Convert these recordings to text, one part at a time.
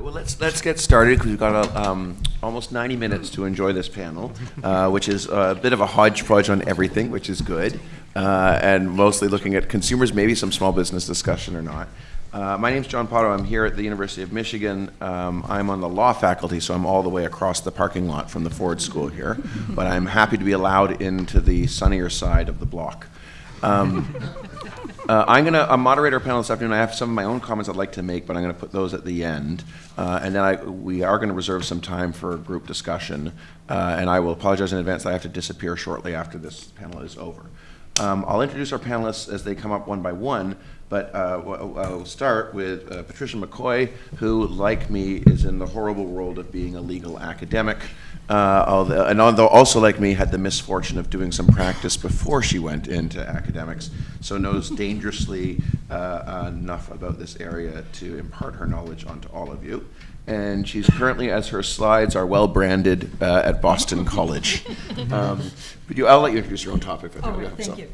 right, well, let's, let's get started, because we've got uh, um, almost 90 minutes to enjoy this panel, uh, which is a bit of a hodgepodge on everything, which is good, uh, and mostly looking at consumers, maybe some small business discussion or not. Uh, my is John Pottow. I'm here at the University of Michigan. Um, I'm on the law faculty, so I'm all the way across the parking lot from the Ford School here, but I'm happy to be allowed into the sunnier side of the block. Um, uh, I'm going to moderate our panel this afternoon. I have some of my own comments I'd like to make, but I'm going to put those at the end. Uh, and then I, we are going to reserve some time for group discussion. Uh, and I will apologize in advance I have to disappear shortly after this panel is over. Um, I'll introduce our panelists as they come up one by one, but uh, I'll start with uh, Patricia McCoy, who, like me, is in the horrible world of being a legal academic. Uh, although, and although also like me had the misfortune of doing some practice before she went into academics, so knows dangerously uh, enough about this area to impart her knowledge onto all of you. And she's currently, as her slides are well branded, uh, at Boston College. Um, but you, I'll let you introduce your own topic. if Oh, you thank some. you.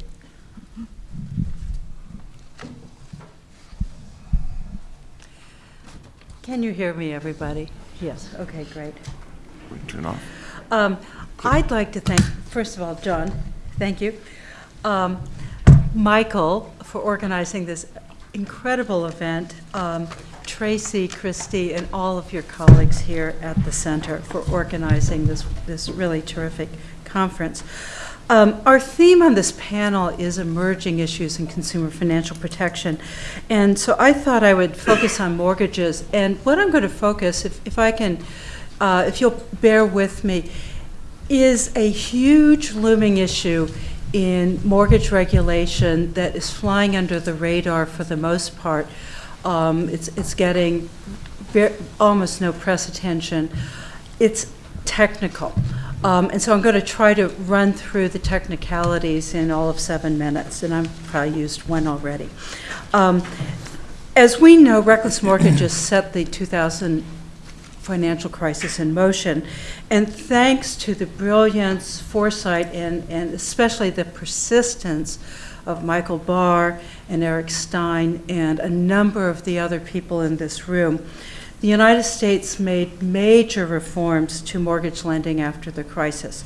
Can you hear me, everybody? Yes, okay, great. We can Turn off. Um, I'd like to thank, first of all, John, thank you. Um, Michael for organizing this incredible event. Um, Tracy, Christy, and all of your colleagues here at the center for organizing this, this really terrific conference. Um, our theme on this panel is emerging issues in consumer financial protection. And so I thought I would focus on mortgages. And what I'm going to focus, if, if I can, uh, if you'll bear with me, is a huge looming issue in mortgage regulation that is flying under the radar for the most part. Um, it's, it's getting almost no press attention. It's technical. Um, and so I'm going to try to run through the technicalities in all of seven minutes, and I've probably used one already. Um, as we know, reckless mortgages set the 2000 financial crisis in motion. And thanks to the brilliance, foresight, and, and especially the persistence of Michael Barr and Eric Stein and a number of the other people in this room, the United States made major reforms to mortgage lending after the crisis.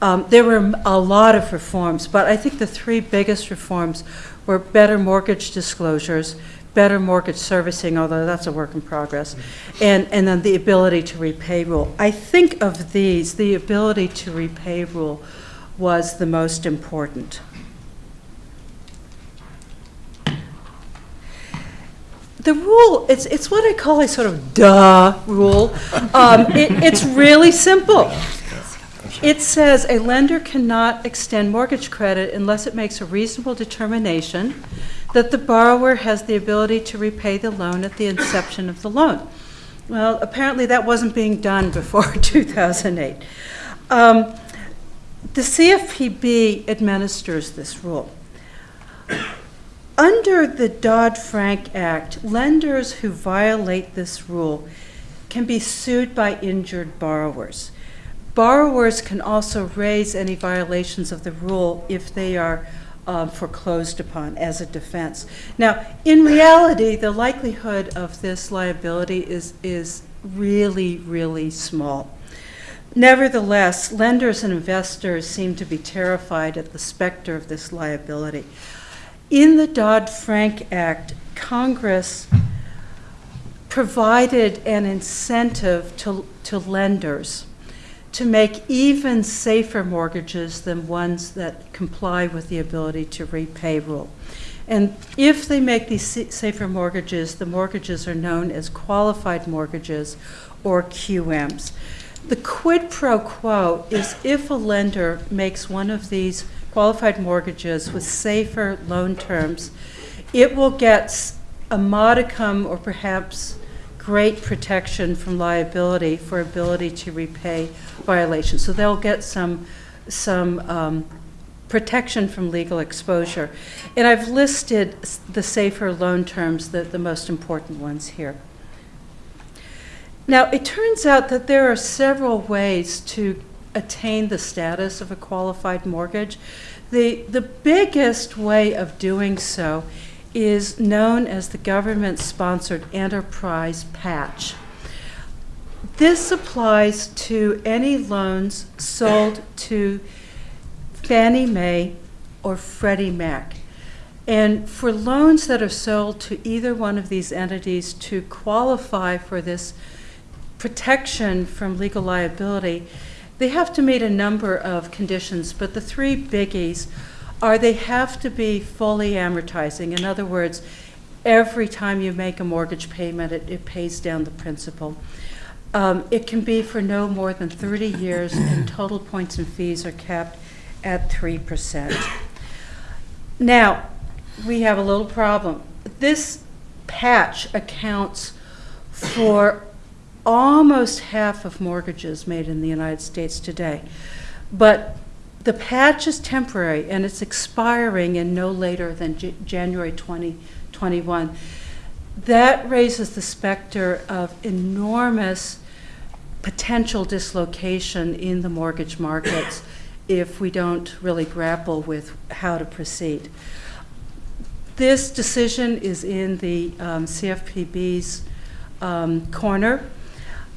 Um, there were a lot of reforms, but I think the three biggest reforms were better mortgage disclosures, better mortgage servicing, although that's a work in progress, and, and then the ability to repay rule. I think of these, the ability to repay rule was the most important. The rule, it's, it's what I call a sort of duh rule. Um, it, it's really simple. It says a lender cannot extend mortgage credit unless it makes a reasonable determination that the borrower has the ability to repay the loan at the inception of the loan. Well, apparently that wasn't being done before 2008. Um, the CFPB administers this rule. Under the Dodd Frank Act, lenders who violate this rule can be sued by injured borrowers. Borrowers can also raise any violations of the rule if they are um, foreclosed upon as a defense. Now, in reality, the likelihood of this liability is, is really, really small. Nevertheless, lenders and investors seem to be terrified at the specter of this liability. In the Dodd Frank Act, Congress provided an incentive to, to lenders to make even safer mortgages than ones that comply with the ability to repay rule. And if they make these safer mortgages, the mortgages are known as qualified mortgages or QMs. The quid pro quo is if a lender makes one of these qualified mortgages with safer loan terms, it will get a modicum or perhaps great protection from liability for ability to repay violations. So they'll get some, some um, protection from legal exposure. And I've listed the safer loan terms, the, the most important ones here. Now, it turns out that there are several ways to attain the status of a qualified mortgage. The, the biggest way of doing so is known as the government sponsored enterprise patch. This applies to any loans sold to Fannie Mae or Freddie Mac. And for loans that are sold to either one of these entities to qualify for this protection from legal liability, they have to meet a number of conditions, but the three biggies are they have to be fully amortizing. In other words, every time you make a mortgage payment, it, it pays down the principal. Um, it can be for no more than 30 years, and total points and fees are capped at 3%. Now, we have a little problem. This patch accounts for almost half of mortgages made in the United States today. But the patch is temporary and it's expiring in no later than J- January 2021. That raises the specter of enormous potential dislocation in the mortgage markets if we don't really grapple with how to proceed. This decision is in the um, CFPB's um, corner.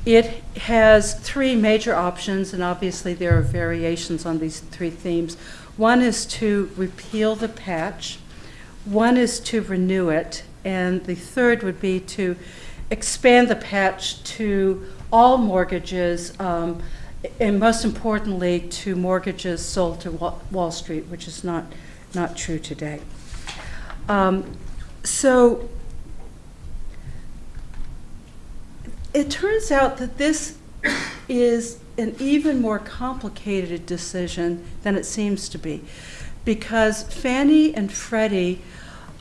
It has three major options, and obviously there are variations on these three themes. One is to repeal the patch, one is to renew it, and the third would be to expand the patch to all mortgages, um, and most importantly, to mortgages sold to Wall Street, which is not, not true today. Um, So it turns out that this is an even more complicated decision than it seems to be, because Fannie and Freddie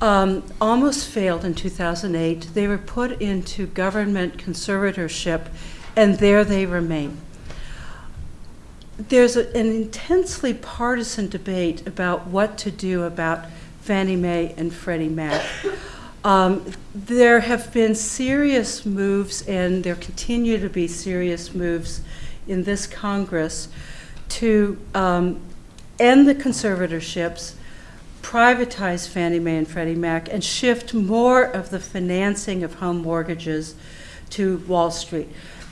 um, almost failed in 2008. They were put into government conservatorship, and there they remain. There's a, an intensely partisan debate about what to do about Fannie Mae and Freddie Mac. Um, there have been serious moves, and there continue to be serious moves in this Congress to um, end the conservatorships, privatize Fannie Mae and Freddie Mac, and shift more of the financing of home mortgages to Wall Street.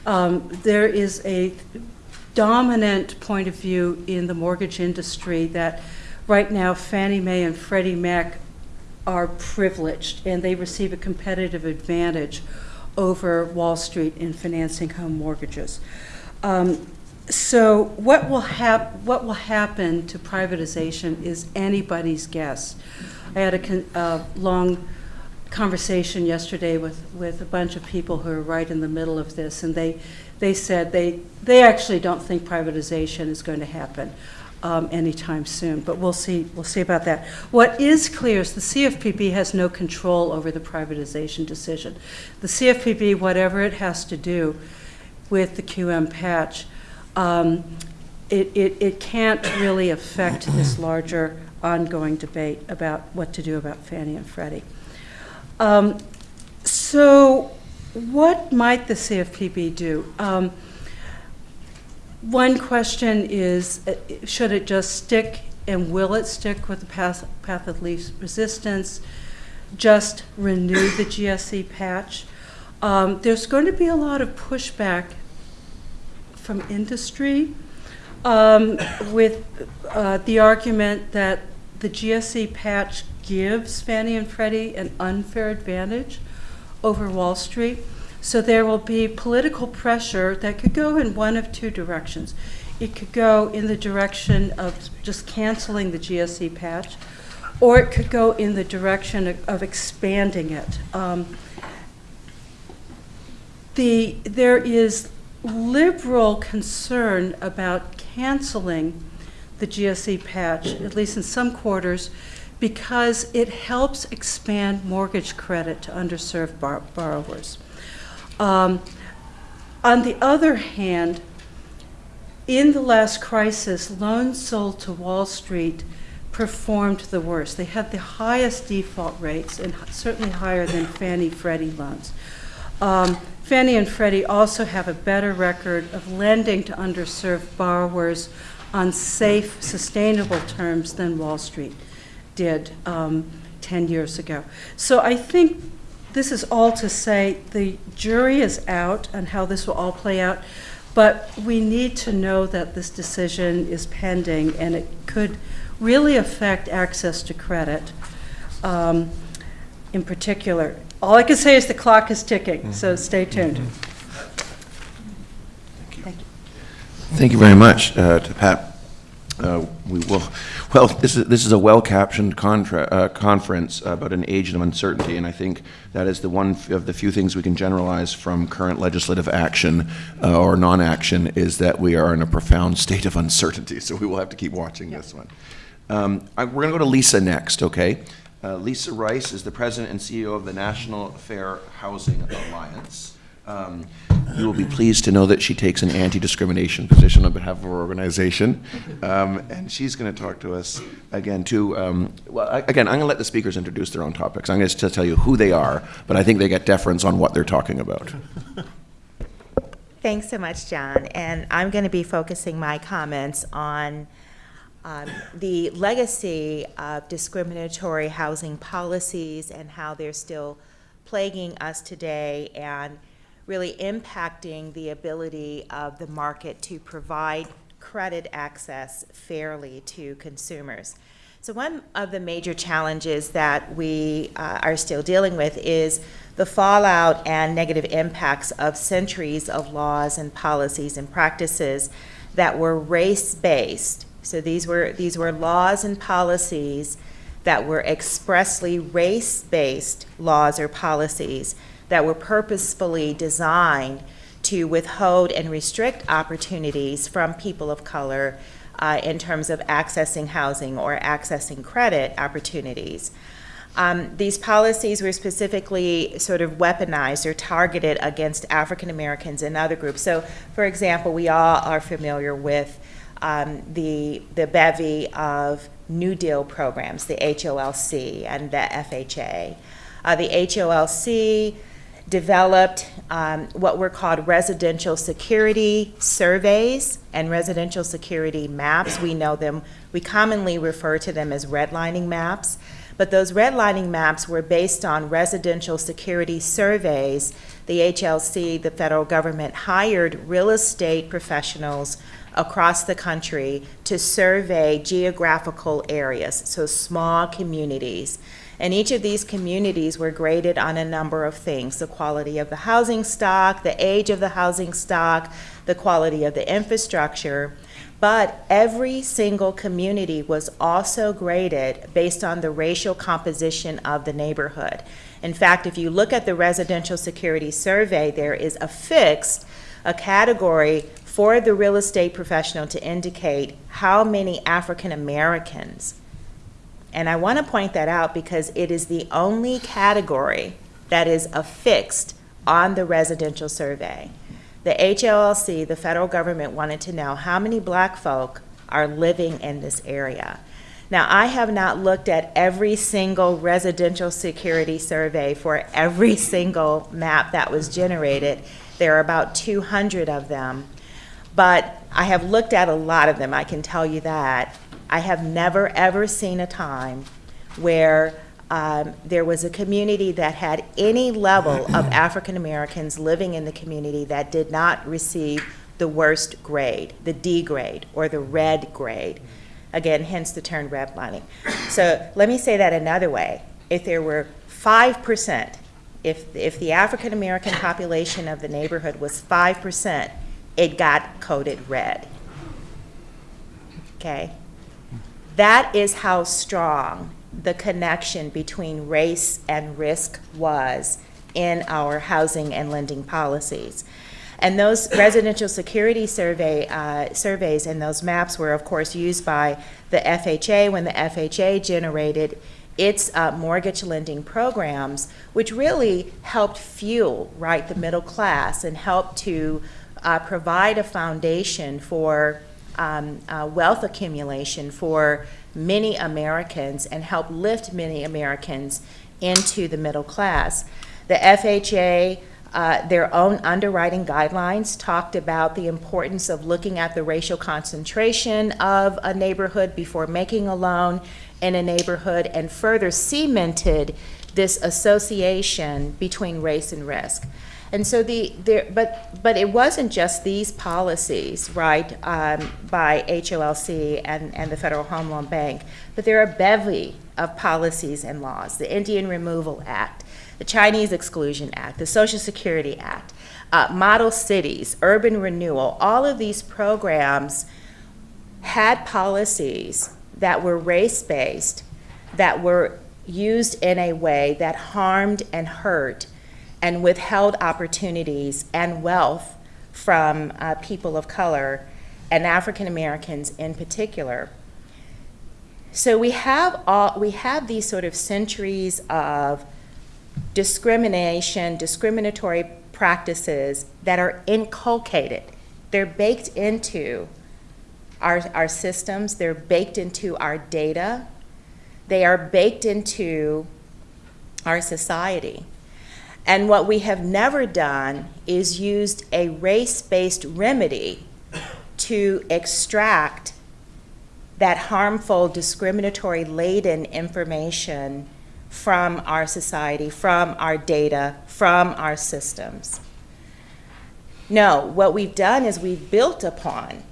Um, there is a dominant point of view in the mortgage industry that right now Fannie Mae and Freddie Mac are privileged and they receive a competitive advantage over Wall Street in financing home mortgages. Um, so what will hap- what will happen to privatization is anybody's guess. I had a uh, long conversation yesterday with, with a bunch of people who are right in the middle of this, and they they said they they actually don't think privatization is going to happen um, anytime soon. But we'll see we'll see about that. What is clear is the CFPB has no control over the privatization decision. The CFPB, whatever it has to do with the QM patch, um, it, it, it can't really affect this larger ongoing debate about what to do about Fannie and Freddie. Um, so, what might the CFPB do? Um, one question is uh, should it just stick and will it stick with the path, path of least resistance? Just renew the GSE patch? Um, there's going to be a lot of pushback from industry um, with uh, the argument that the GSE patch gives Fannie and Freddie an unfair advantage over Wall Street. So there will be political pressure that could go in one of two directions. It could go in the direction of just canceling the GSE patch, or it could go in the direction of, of expanding it. Um, the, there is liberal concern about canceling the GSE patch, at least in some quarters, because it helps expand mortgage credit to underserved borrowers. Um, on the other hand, in the last crisis, loans sold to Wall Street performed the worst. They had the highest default rates and certainly higher than Fannie Freddie loans. Um, Fannie and Freddie also have a better record of lending to underserved borrowers on safe, sustainable terms than Wall Street did um, 10 years ago. So I think this is all to say, the jury is out on how this will all play out, but we need to know that this decision is pending, and it could really affect access to credit um, in particular. All I can say is the clock is ticking, so stay tuned. Thank you very much uh, to Pat. Uh, We will, well, this is, this is a well-captioned contra, uh, conference about an age of uncertainty, and I think that is the one f- of the few things we can generalize from current legislative action uh, or non-action, is that we are in a profound state of uncertainty, so we will have to keep watching this one. Um, I- We're going to go to Lisa next, okay? Uh, Lisa Rice is the president and CEO of the National Fair Housing Alliance. Um, You will be pleased to know that she takes an anti-discrimination position on behalf of our organization. Um, And she's going to talk to us again, too. um, Well, I- again, I'm going to let the speakers introduce their own topics. I'm going to tell you who they are, but I think they get deference on what they're talking about. Thanks so much, John. And I'm going to be focusing my comments on um, the legacy of discriminatory housing policies and how they're still plaguing us today and really impacting the ability of the market to provide credit access fairly to consumers. So one of the major challenges that we uh, are still dealing with is the fallout and negative impacts of centuries of laws and policies and practices that were race-based. So these were, these were laws and policies that were expressly race-based laws or policies that were purposefully designed to withhold and restrict opportunities from people of color uh, in terms of accessing housing or accessing credit opportunities. Um, these policies were specifically sort of weaponized or targeted against African Americans and other groups. So, for example, we all are familiar with um, the, the bevy of New Deal programs, the HOLC and the FHA. Uh, the HOLC developed um, what were called residential security surveys and residential security maps. We know them, we commonly refer to them as redlining maps. But those redlining maps were based on residential security surveys. The HOLC, the federal government, hired real estate professionals across the country to survey geographical areas, so small communities. And each of these communities were graded on a number of things the quality of the housing stock, the age of the housing stock, the quality of the infrastructure. But every single community was also graded based on the racial composition of the neighborhood. In fact, if you look at the residential security survey, there is affixed a category for the real estate professional to indicate how many African Americans and I want to point that out because it is the only category that is affixed on the residential survey. The HOLC, the federal government, wanted to know how many black folk are living in this area. Now, I have not looked at every single residential security survey for every single map that was generated. There are about 200 of them. But I have looked at a lot of them, I can tell you that. I have never, ever seen a time where um, there was a community that had any level of African Americans living in the community that did not receive the worst grade, the D grade, or the red grade. Again, hence the term redlining. So let me say that another way. If there were 5%, if, if the African American population of the neighborhood was 5%, it got coded red. Okay? That is how strong the connection between race and risk was in our housing and lending policies. And those residential security survey uh, surveys and those maps were, of course, used by the FHA when the FHA generated its uh, mortgage lending programs, which really helped fuel right the middle class and helped to uh, provide a foundation for um, uh, wealth accumulation for many Americans and help lift many Americans into the middle class. The FHA, uh, their own underwriting guidelines talked about the importance of looking at the racial concentration of a neighborhood before making a loan in a neighborhood and further cemented this association between race and risk. And so the, there, but, but it wasn't just these policies, right, um, by HOLC and, and the Federal Home Loan Bank, but there are a bevy of policies and laws. The Indian Removal Act, the Chinese Exclusion Act, the Social Security Act, uh, model cities, urban renewal, all of these programs had policies that were race-based, that were used in a way that harmed and hurt and withheld opportunities and wealth from uh, people of color and African Americans in particular. So we have all we have these sort of centuries of discrimination, discriminatory practices that are inculcated. They're baked into our, our systems, they're baked into our data, they are baked into our society. And what we have never done is used a race-based remedy to extract that harmful, discriminatory laden information from our society, from our data, from our systems. No, what we've done is we've built upon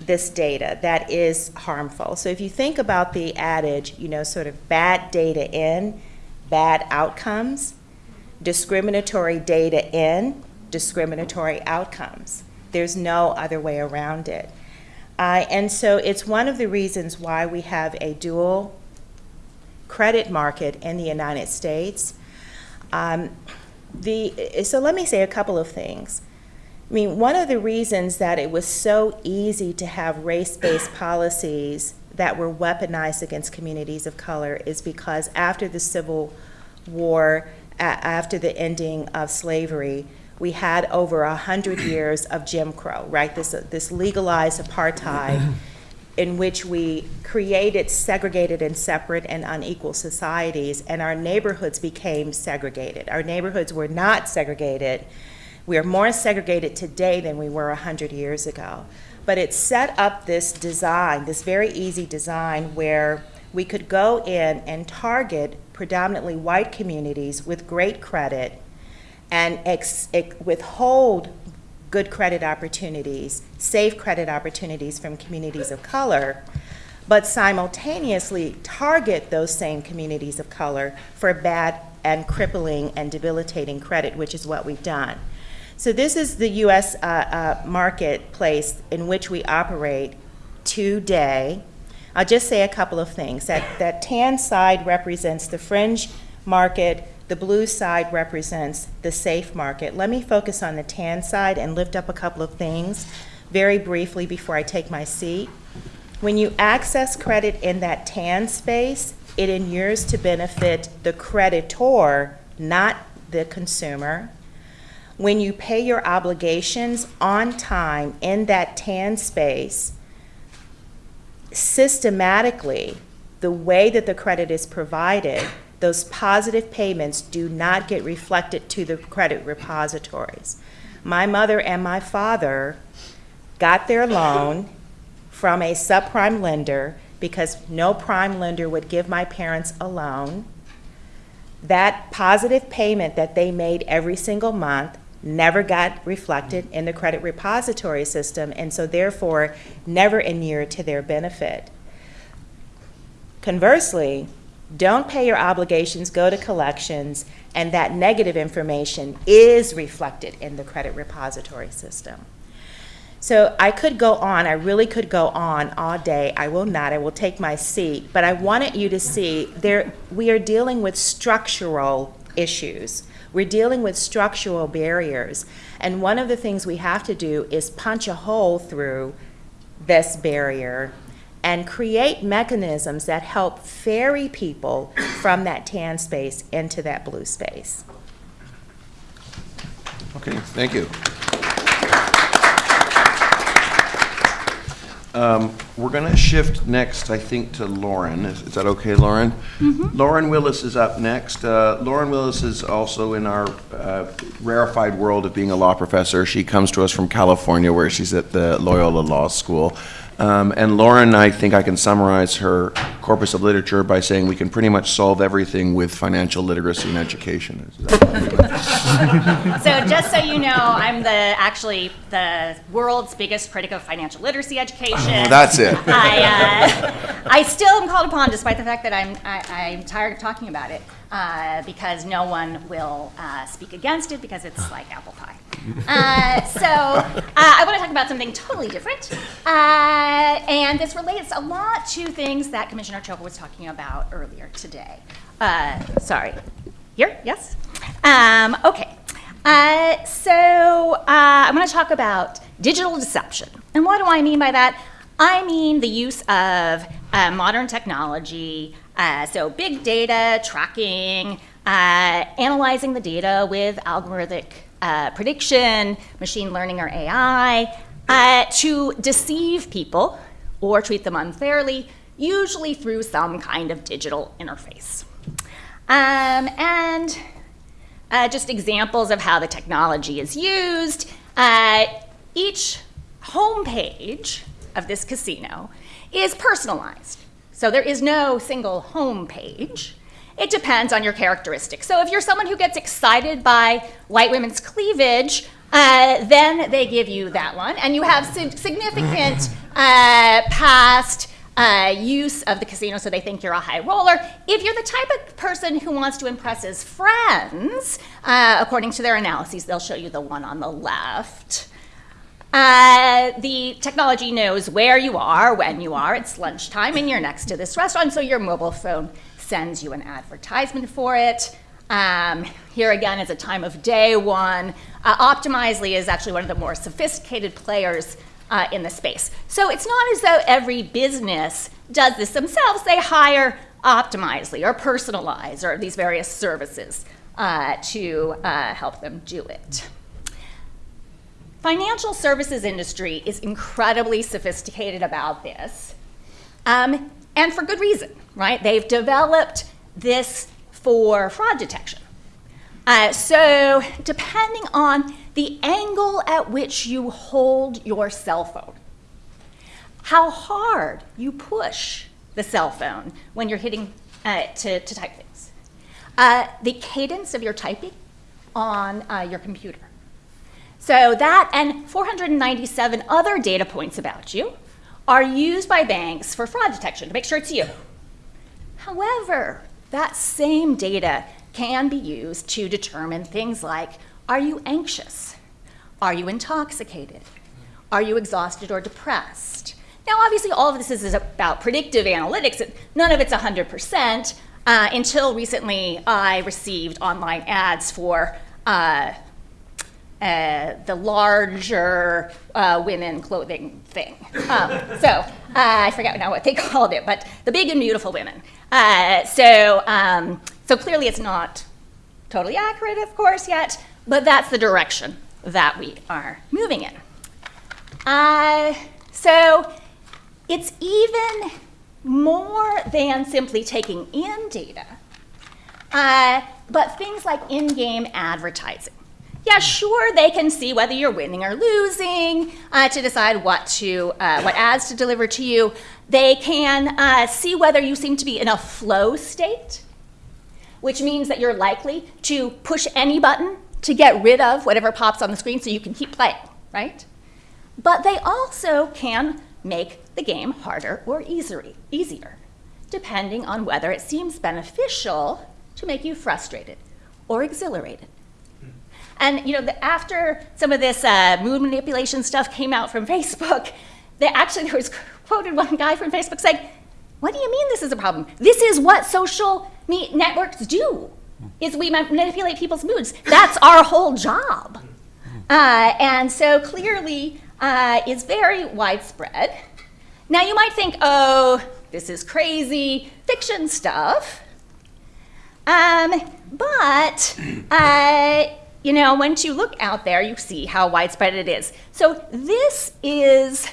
this data that is harmful. So if you think about the adage, you know, sort of bad data in, bad outcomes, discriminatory data in, discriminatory outcomes. There's no other way around it. Uh, and so it's one of the reasons why we have a dual credit market in the United States. Um, the, so let me say a couple of things. I mean, one of the reasons that it was so easy to have race-based policies that were weaponized against communities of color is because after the Civil War, after the ending of slavery, we had over a hundred years of Jim Crow, right? This, this legalized apartheid in which we created segregated and separate and unequal societies, and our neighborhoods became segregated. Our neighborhoods were not segregated. We are more segregated today than we were 100 years ago. But it set up this design, this very easy design, where we could go in and target predominantly white communities with great credit and withhold good credit opportunities, safe credit opportunities from communities of color, but simultaneously target those same communities of color for bad and crippling and debilitating credit, which is what we've done. So this is the U.S. Uh, uh, marketplace in which we operate today. I'll just say a couple of things. That, that tan side represents the fringe market, the blue side represents the safe market. Let me focus on the tan side and lift up a couple of things very briefly before I take my seat. When you access credit in that tan space, it inures to benefit the creditor, not the consumer. When you pay your obligations on time in that tan space, systematically, the way that the credit is provided, those positive payments do not get reflected to the credit repositories. My mother and my father got their loan from a subprime lender because no prime lender would give my parents a loan. That positive payment that they made every single month never got reflected in the credit repository system and so therefore never inured to their benefit. Conversely, don't pay your obligations, go to collections, and that negative information is reflected in the credit repository system. So I could go on, I really could go on all day. I will not, I will take my seat, but I wanted you to see there we are dealing with structural issues. We're dealing with structural barriers. And one of the things we have to do is punch a hole through this barrier and create mechanisms that help ferry people from that tan space into that blue space. Okay, thank you. Um, we're going to shift next, I think, to Lauren. Is, is that okay, Lauren? Lauren Willis is up next. Uh, Lauren Willis is also in our uh, rarefied world of being a law professor. She comes to us from California, where she's at the Loyola Law School. Um, and Lauren, I think I can summarize her corpus of literature by saying we can pretty much solve everything with financial literacy and education. So just so you know, I'm the, actually, the world's biggest critic of financial literacy education. That's it. I, uh, I still am called upon, despite the fact that I'm, I, I'm tired of talking about it, uh, because no one will uh, speak against it because it's like apple pie. Uh, so uh, I want to talk about something totally different, uh, and this relates a lot to things that Commissioner Chopra was talking about earlier today. Uh, sorry, here, yes. Um, okay. So I'm going to talk about digital deception. And what do I mean by that? I mean the use of modern technology, uh, so big data, tracking, uh, analyzing the data with algorithmic uh, prediction, machine learning or AI, uh, to deceive people or treat them unfairly, usually through some kind of digital interface. Um, and uh, just examples of how the technology is used. Uh, each homepage of this casino is personalized. So there is no single home page. It depends on your characteristics. So if you're someone who gets excited by white women's cleavage, uh, then they give you that one. And you have significant uh, past uh, use of the casino, so they think you're a high roller. If you're the type of person who wants to impress his friends, uh, according to their analyses, they'll show you the one on the left. Uh, the technology knows where you are, when you are. It's lunchtime, and you're next to this restaurant, so your mobile phone sends you an advertisement for it. Um, here again is a time of day one. Uh, Optimizely is actually one of the more sophisticated players uh, in the space. So it's not as though every business does this themselves. They hire Optimizely or Personalize or these various services uh, to uh, help them do it. Financial services industry is incredibly sophisticated about this, um, and for good reason, right? They've developed this for fraud detection. Uh, so, depending on the angle at which you hold your cell phone, how hard you push the cell phone when you're hitting uh, to, to type things, uh, the cadence of your typing on uh, your computer. So, that and 497 other data points about you are used by banks for fraud detection to make sure it's you. However, that same data can be used to determine things like are you anxious? Are you intoxicated? Are you exhausted or depressed? Now, obviously, all of this is about predictive analytics. None of it's 100%. Uh, until recently, I received online ads for uh, uh, the larger uh, women clothing thing. Um, so uh, I forget now what they called it, but the big and beautiful women. Uh, so, um, so clearly it's not totally accurate, of course, yet, but that's the direction that we are moving in. Uh, so it's even more than simply taking in data, uh, but things like in-game advertising yeah, sure, they can see whether you're winning or losing uh, to decide what to uh, what ads to deliver to you. They can uh, see whether you seem to be in a flow state, which means that you're likely to push any button to get rid of whatever pops on the screen so you can keep playing, right? But they also can make the game harder or easier, easier, depending on whether it seems beneficial to make you frustrated or exhilarated. And you know, the, after some of this uh, mood manipulation stuff came out from Facebook, they actually there was quoted one guy from Facebook saying, "What do you mean this is a problem? This is what social networks do. Is we manipulate people's moods. That's our whole job." Uh, and so clearly, uh, is very widespread. Now you might think, "Oh, this is crazy fiction stuff," um, but. Uh, you know, once you look out there, you see how widespread it is. So this is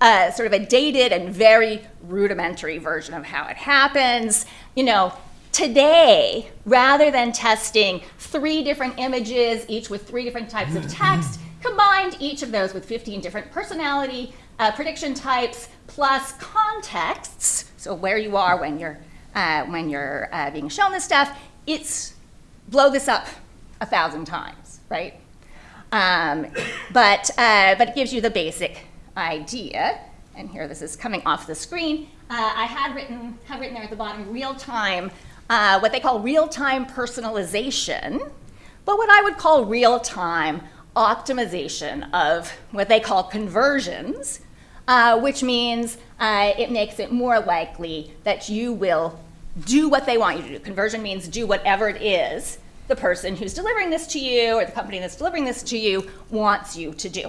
a, sort of a dated and very rudimentary version of how it happens. You know, today, rather than testing three different images, each with three different types of text, combined each of those with 15 different personality uh, prediction types plus contexts, so where you are when you're, uh, when you're uh, being shown this stuff, it's blow this up a thousand times, right? Um, but, uh, but it gives you the basic idea. And here, this is coming off the screen. Uh, I had written, have written there at the bottom, real time, uh, what they call real time personalization, but what I would call real time optimization of what they call conversions, uh, which means uh, it makes it more likely that you will do what they want you to do. Conversion means do whatever it is the person who's delivering this to you or the company that's delivering this to you wants you to do.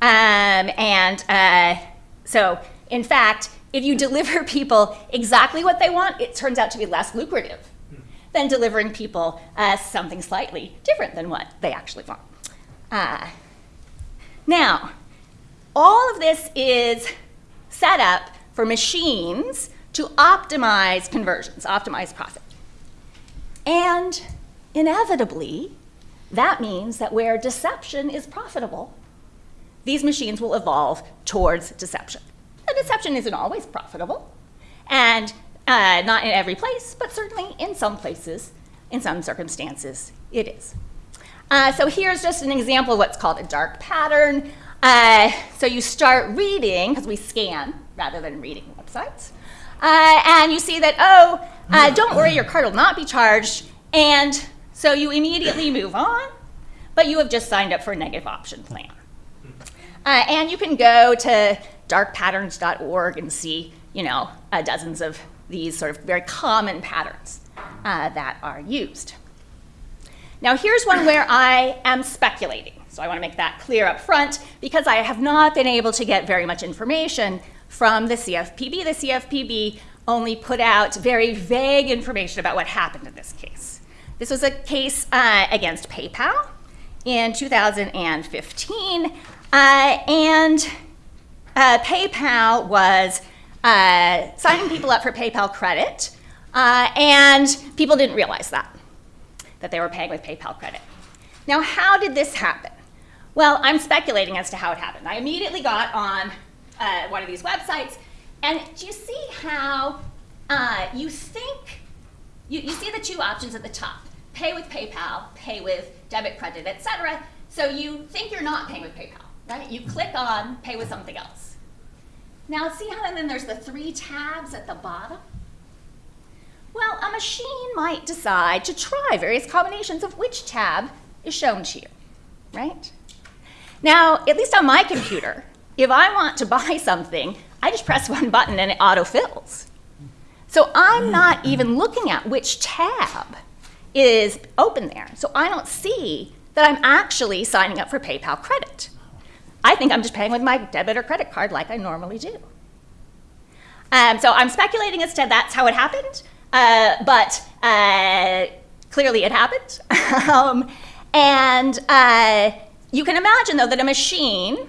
Um, and uh, so, in fact, if you deliver people exactly what they want, it turns out to be less lucrative than delivering people uh, something slightly different than what they actually want. Uh, now, all of this is set up for machines to optimize conversions, optimize profit. And inevitably, that means that where deception is profitable, these machines will evolve towards deception. The deception isn't always profitable, and uh, not in every place, but certainly in some places, in some circumstances, it is. Uh, so here's just an example of what's called a dark pattern. Uh, so you start reading, because we scan rather than reading websites, uh, and you see that, oh, uh, don't worry, your card will not be charged, and so you immediately move on, but you have just signed up for a negative option plan. Uh, and you can go to darkpatterns.org and see, you know, uh, dozens of these sort of very common patterns uh, that are used. Now, here's one where I am speculating. So I want to make that clear up front because I have not been able to get very much information from the CFPB. The CFPB only put out very vague information about what happened in this case. This was a case uh, against PayPal in 2015, uh, and uh, PayPal was uh, signing people up for PayPal credit, uh, and people didn't realize that, that they were paying with PayPal credit. Now, how did this happen? Well, I'm speculating as to how it happened. I immediately got on uh, one of these websites, and do you see how you think, you, you see the two options at the top, pay with PayPal, pay with debit, credit, etc. So you think you're not paying with PayPal, right? You click on pay with something else. Now see how then there's the three tabs at the bottom? Well, a machine might decide to try various combinations of which tab is shown to you, right? Now, at least on my computer, if I want to buy something, I just press one button and it autofills. So I'm not even looking at which tab is open there. So I don't see that I'm actually signing up for PayPal credit. I think I'm just paying with my debit or credit card like I normally do. Um, so I'm speculating as to that's how it happened, uh, but uh, clearly it happened. um, and uh, you can imagine, though, that a machine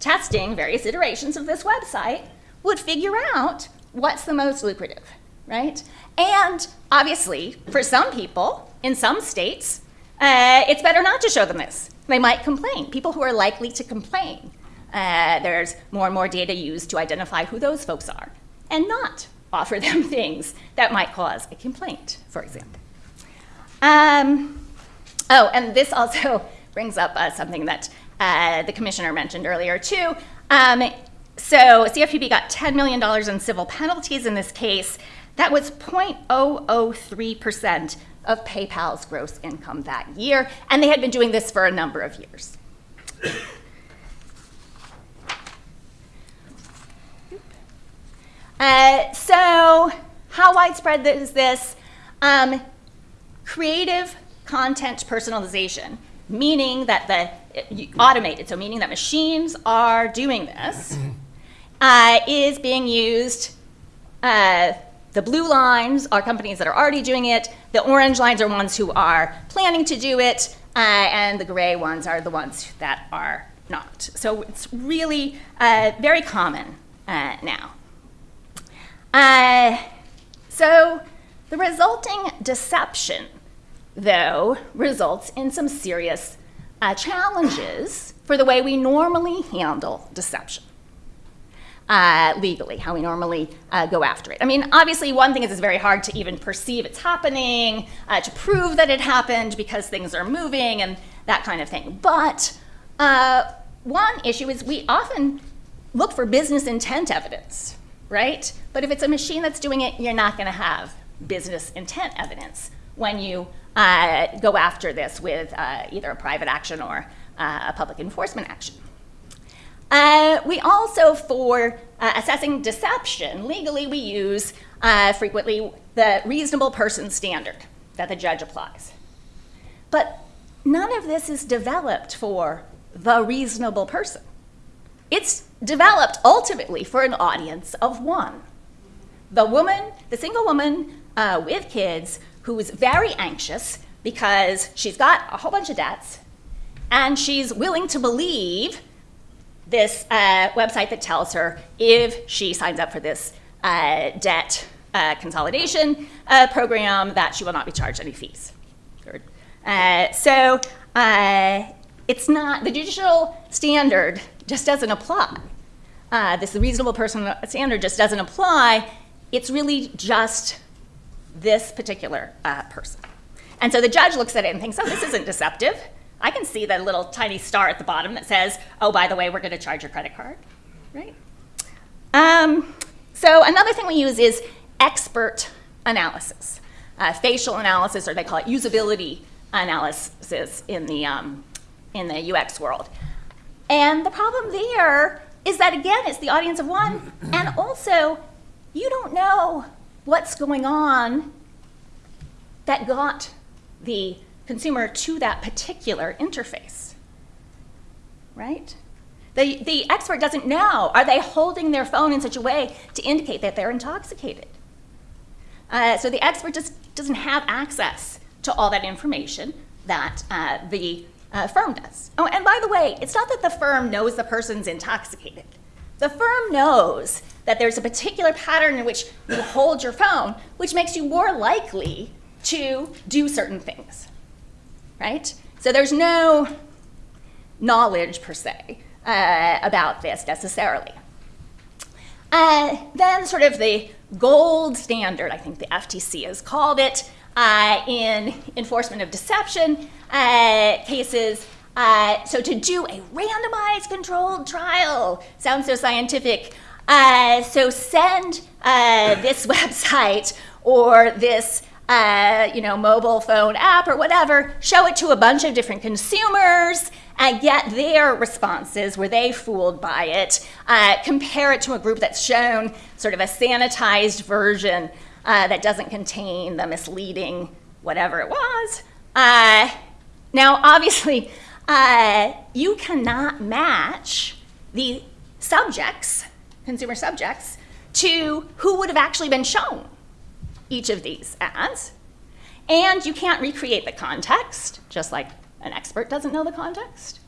testing various iterations of this website would figure out what's the most lucrative, right? And obviously, for some people in some states, uh, it's better not to show them this. They might complain. People who are likely to complain. Uh, there's more and more data used to identify who those folks are and not offer them things that might cause a complaint, for example. Um, oh, and this also brings up uh, something that uh, the commissioner mentioned earlier, too. Um, so CFPB got $10 million in civil penalties in this case. That was 0.003% of PayPal's gross income that year, and they had been doing this for a number of years. Uh, so, how widespread is this? Um, creative content personalization, meaning that the automated, so meaning that machines are doing this, uh, is being used. Uh, the blue lines are companies that are already doing it. The orange lines are ones who are planning to do it, uh, and the gray ones are the ones that are not. So it's really uh, very common uh, now. Uh, so the resulting deception, though, results in some serious uh, challenges for the way we normally handle deception. Uh, legally, how we normally uh, go after it. I mean, obviously, one thing is it's very hard to even perceive it's happening, uh, to prove that it happened because things are moving and that kind of thing. But uh, one issue is we often look for business intent evidence, right? But if it's a machine that's doing it, you're not going to have business intent evidence when you uh, go after this with either a private action or a public enforcement action. Uh, we also, for uh, assessing deception, legally we use uh, frequently the reasonable person standard that the judge applies. But none of this is developed for the reasonable person. It's developed ultimately for an audience of one. The woman, the single woman uh, with kids who is very anxious because she's got a whole bunch of debts and she's willing to believe this uh, website that tells her if she signs up for this uh, debt uh, consolidation uh, program that she will not be charged any fees. Uh, so it's not, the judicial standard just doesn't apply. this reasonable person standard just doesn't apply. It's really just this particular person. And so the judge looks at it and thinks, oh, this isn't deceptive. I can see that little tiny star at the bottom that says, oh, by the way, we're going to charge your credit card, right? Um, so another thing we use is expert analysis, uh, facial analysis, or they call it usability analysis in the, um, in the UX world. And the problem there is that, again, it's the audience of one, and also you don't know what's going on that got the consumer to that particular interface, right? The, the expert doesn't know. Are they holding their phone in such a way to indicate that they're intoxicated? Uh, so the expert just doesn't have access to all that information that uh, the uh, firm does. Oh, and by the way, it's not that the firm knows the person's intoxicated. The firm knows that there's a particular pattern in which you hold your phone, which makes you more likely to do certain things right? So there's no knowledge per se uh, about this necessarily. Uh, then sort of the gold standard, I think the FTC has called it, uh, in enforcement of deception uh, cases. Uh, so to do a randomized controlled trial sounds so scientific. Uh, so send this website or this uh, you know, mobile phone app or whatever, show it to a bunch of different consumers and get their responses. Were they fooled by it? Uh, compare it to a group that's shown sort of a sanitized version uh, that doesn't contain the misleading whatever it was. Uh, now, obviously, uh, you cannot match the subjects, consumer subjects, to who would have actually been shown each of these ads. And you can't recreate the context, just like an expert doesn't know the context.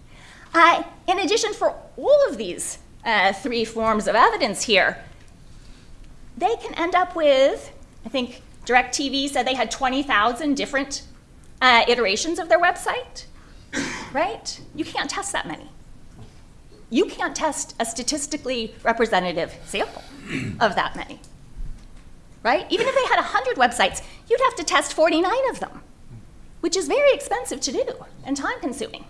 Uh, in addition, for all of these uh, three forms of evidence here, they can end up with, I think DirecTV said they had 20,000 different uh, iterations of their website, right? You can't test that many. You can't test a statistically representative sample of that many right? Even if they had 100 websites, you'd have to test 49 of them, which is very expensive to do and time consuming.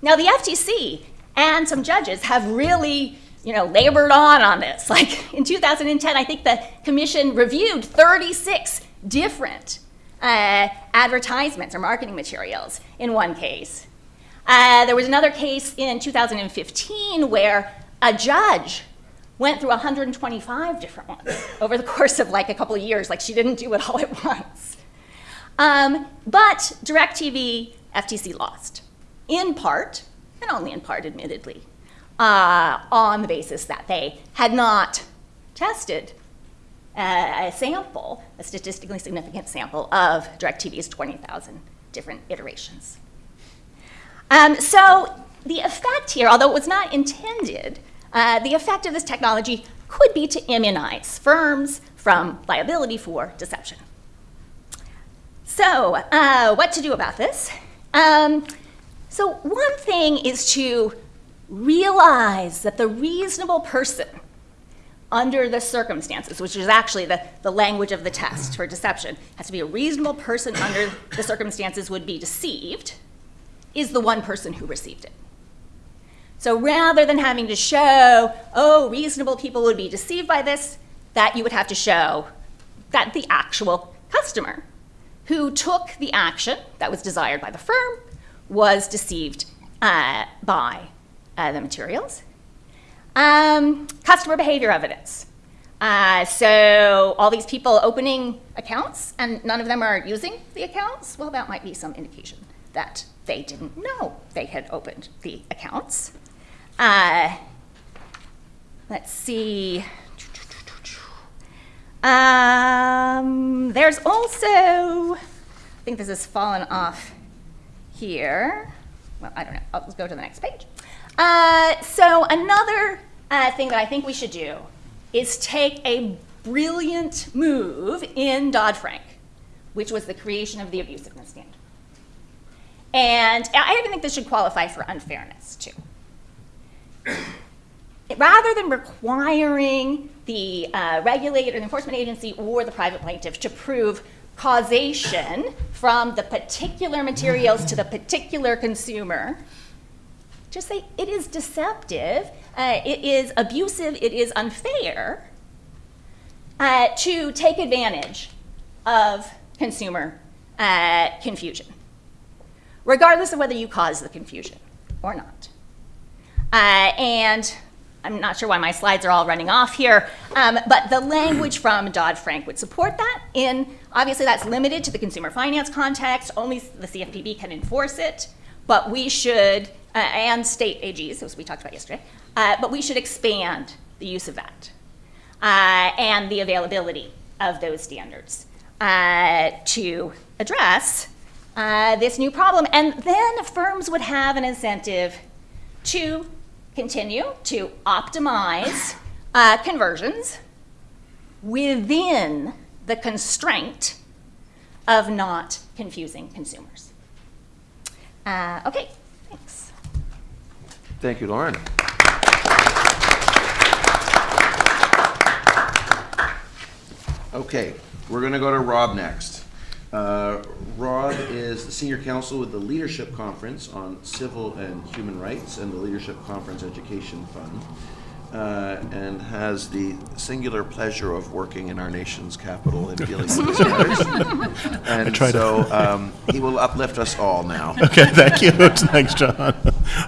Now, the FTC and some judges have really you know, labored on on this. Like in 2010, I think the commission reviewed 36 different uh, advertisements or marketing materials in one case. Uh, there was another case in 2015 where a judge went through 125 different ones over the course of like a couple of years. Like she didn't do it all at once. Um, but DirecTV, FTC lost, in part, and only in part, admittedly, uh, on the basis that they had not tested a sample, a statistically significant sample of DirecTV's 20,000 different iterations. Um, so the effect here, although it was not intended, uh, the effect of this technology could be to immunize firms from liability for deception. So, uh, what to do about this? Um, so, one thing is to realize that the reasonable person under the circumstances, which is actually the, the language of the test for deception, has to be a reasonable person under the circumstances would be deceived, is the one person who received it. So rather than having to show, oh, reasonable people would be deceived by this, that you would have to show that the actual customer who took the action that was desired by the firm was deceived uh, by uh, the materials. Um, customer behavior evidence. Uh, so all these people opening accounts and none of them are using the accounts, well, that might be some indication that they didn't know they had opened the accounts. Uh, let's see. Um, there's also, I think this has fallen off here. Well, I don't know. I'll just go to the next page. Uh, so another uh, thing that I think we should do is take a brilliant move in Dodd-Frank, which was the creation of the abusiveness standard. And I even think this should qualify for unfairness, too rather than requiring the uh, regulator, the enforcement agency, or the private plaintiff to prove causation from the particular materials to the particular consumer, just say it is deceptive, uh, it is abusive, it is unfair uh, to take advantage of consumer uh, confusion, regardless of whether you cause the confusion or not. Uh, and I'm not sure why my slides are all running off here, um, but the language from Dodd-Frank would support that. In obviously, that's limited to the consumer finance context. Only the CFPB can enforce it, but we should, uh, and state AGs, as we talked about yesterday, uh, but we should expand the use of that uh, and the availability of those standards uh, to address uh, this new problem. And then firms would have an incentive to continue to optimize uh, conversions within the constraint of not confusing consumers. Uh, okay, thanks. Thank you, Lauren. Okay, we're going to go to Rob next. Uh, Rob is the senior counsel with the Leadership Conference on Civil and Human Rights and the Leadership Conference Education Fund, uh, and has the singular pleasure of working in our nation's capital and dealing with these matters. And try to- so um, he will uplift us all now. Okay, thank you. Thanks, John. Uh,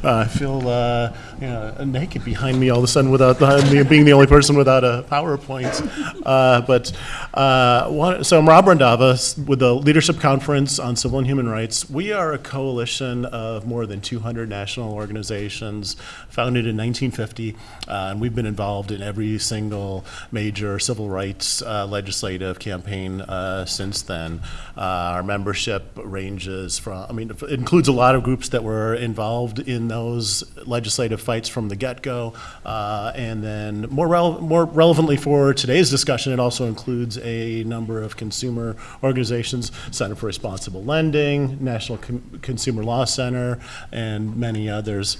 I feel uh, you know, naked behind me all of a sudden without the, being the only person without a PowerPoint. Uh, but uh, one, so I'm Rob Randhava with the Leadership Conference on Civil and Human Rights. We are a coalition of more than 200 national organizations founded in 1950, uh, and we've been involved in every single major civil rights uh, legislative campaign uh, since then. Uh, our membership ranges from, I mean, it includes a lot of groups that were involved in those legislative fights from the get-go. And then more, rel- more relevantly for today's discussion, it also includes a number of consumer organizations, Center for Responsible Lending, National Com- Consumer Law Center, and many others.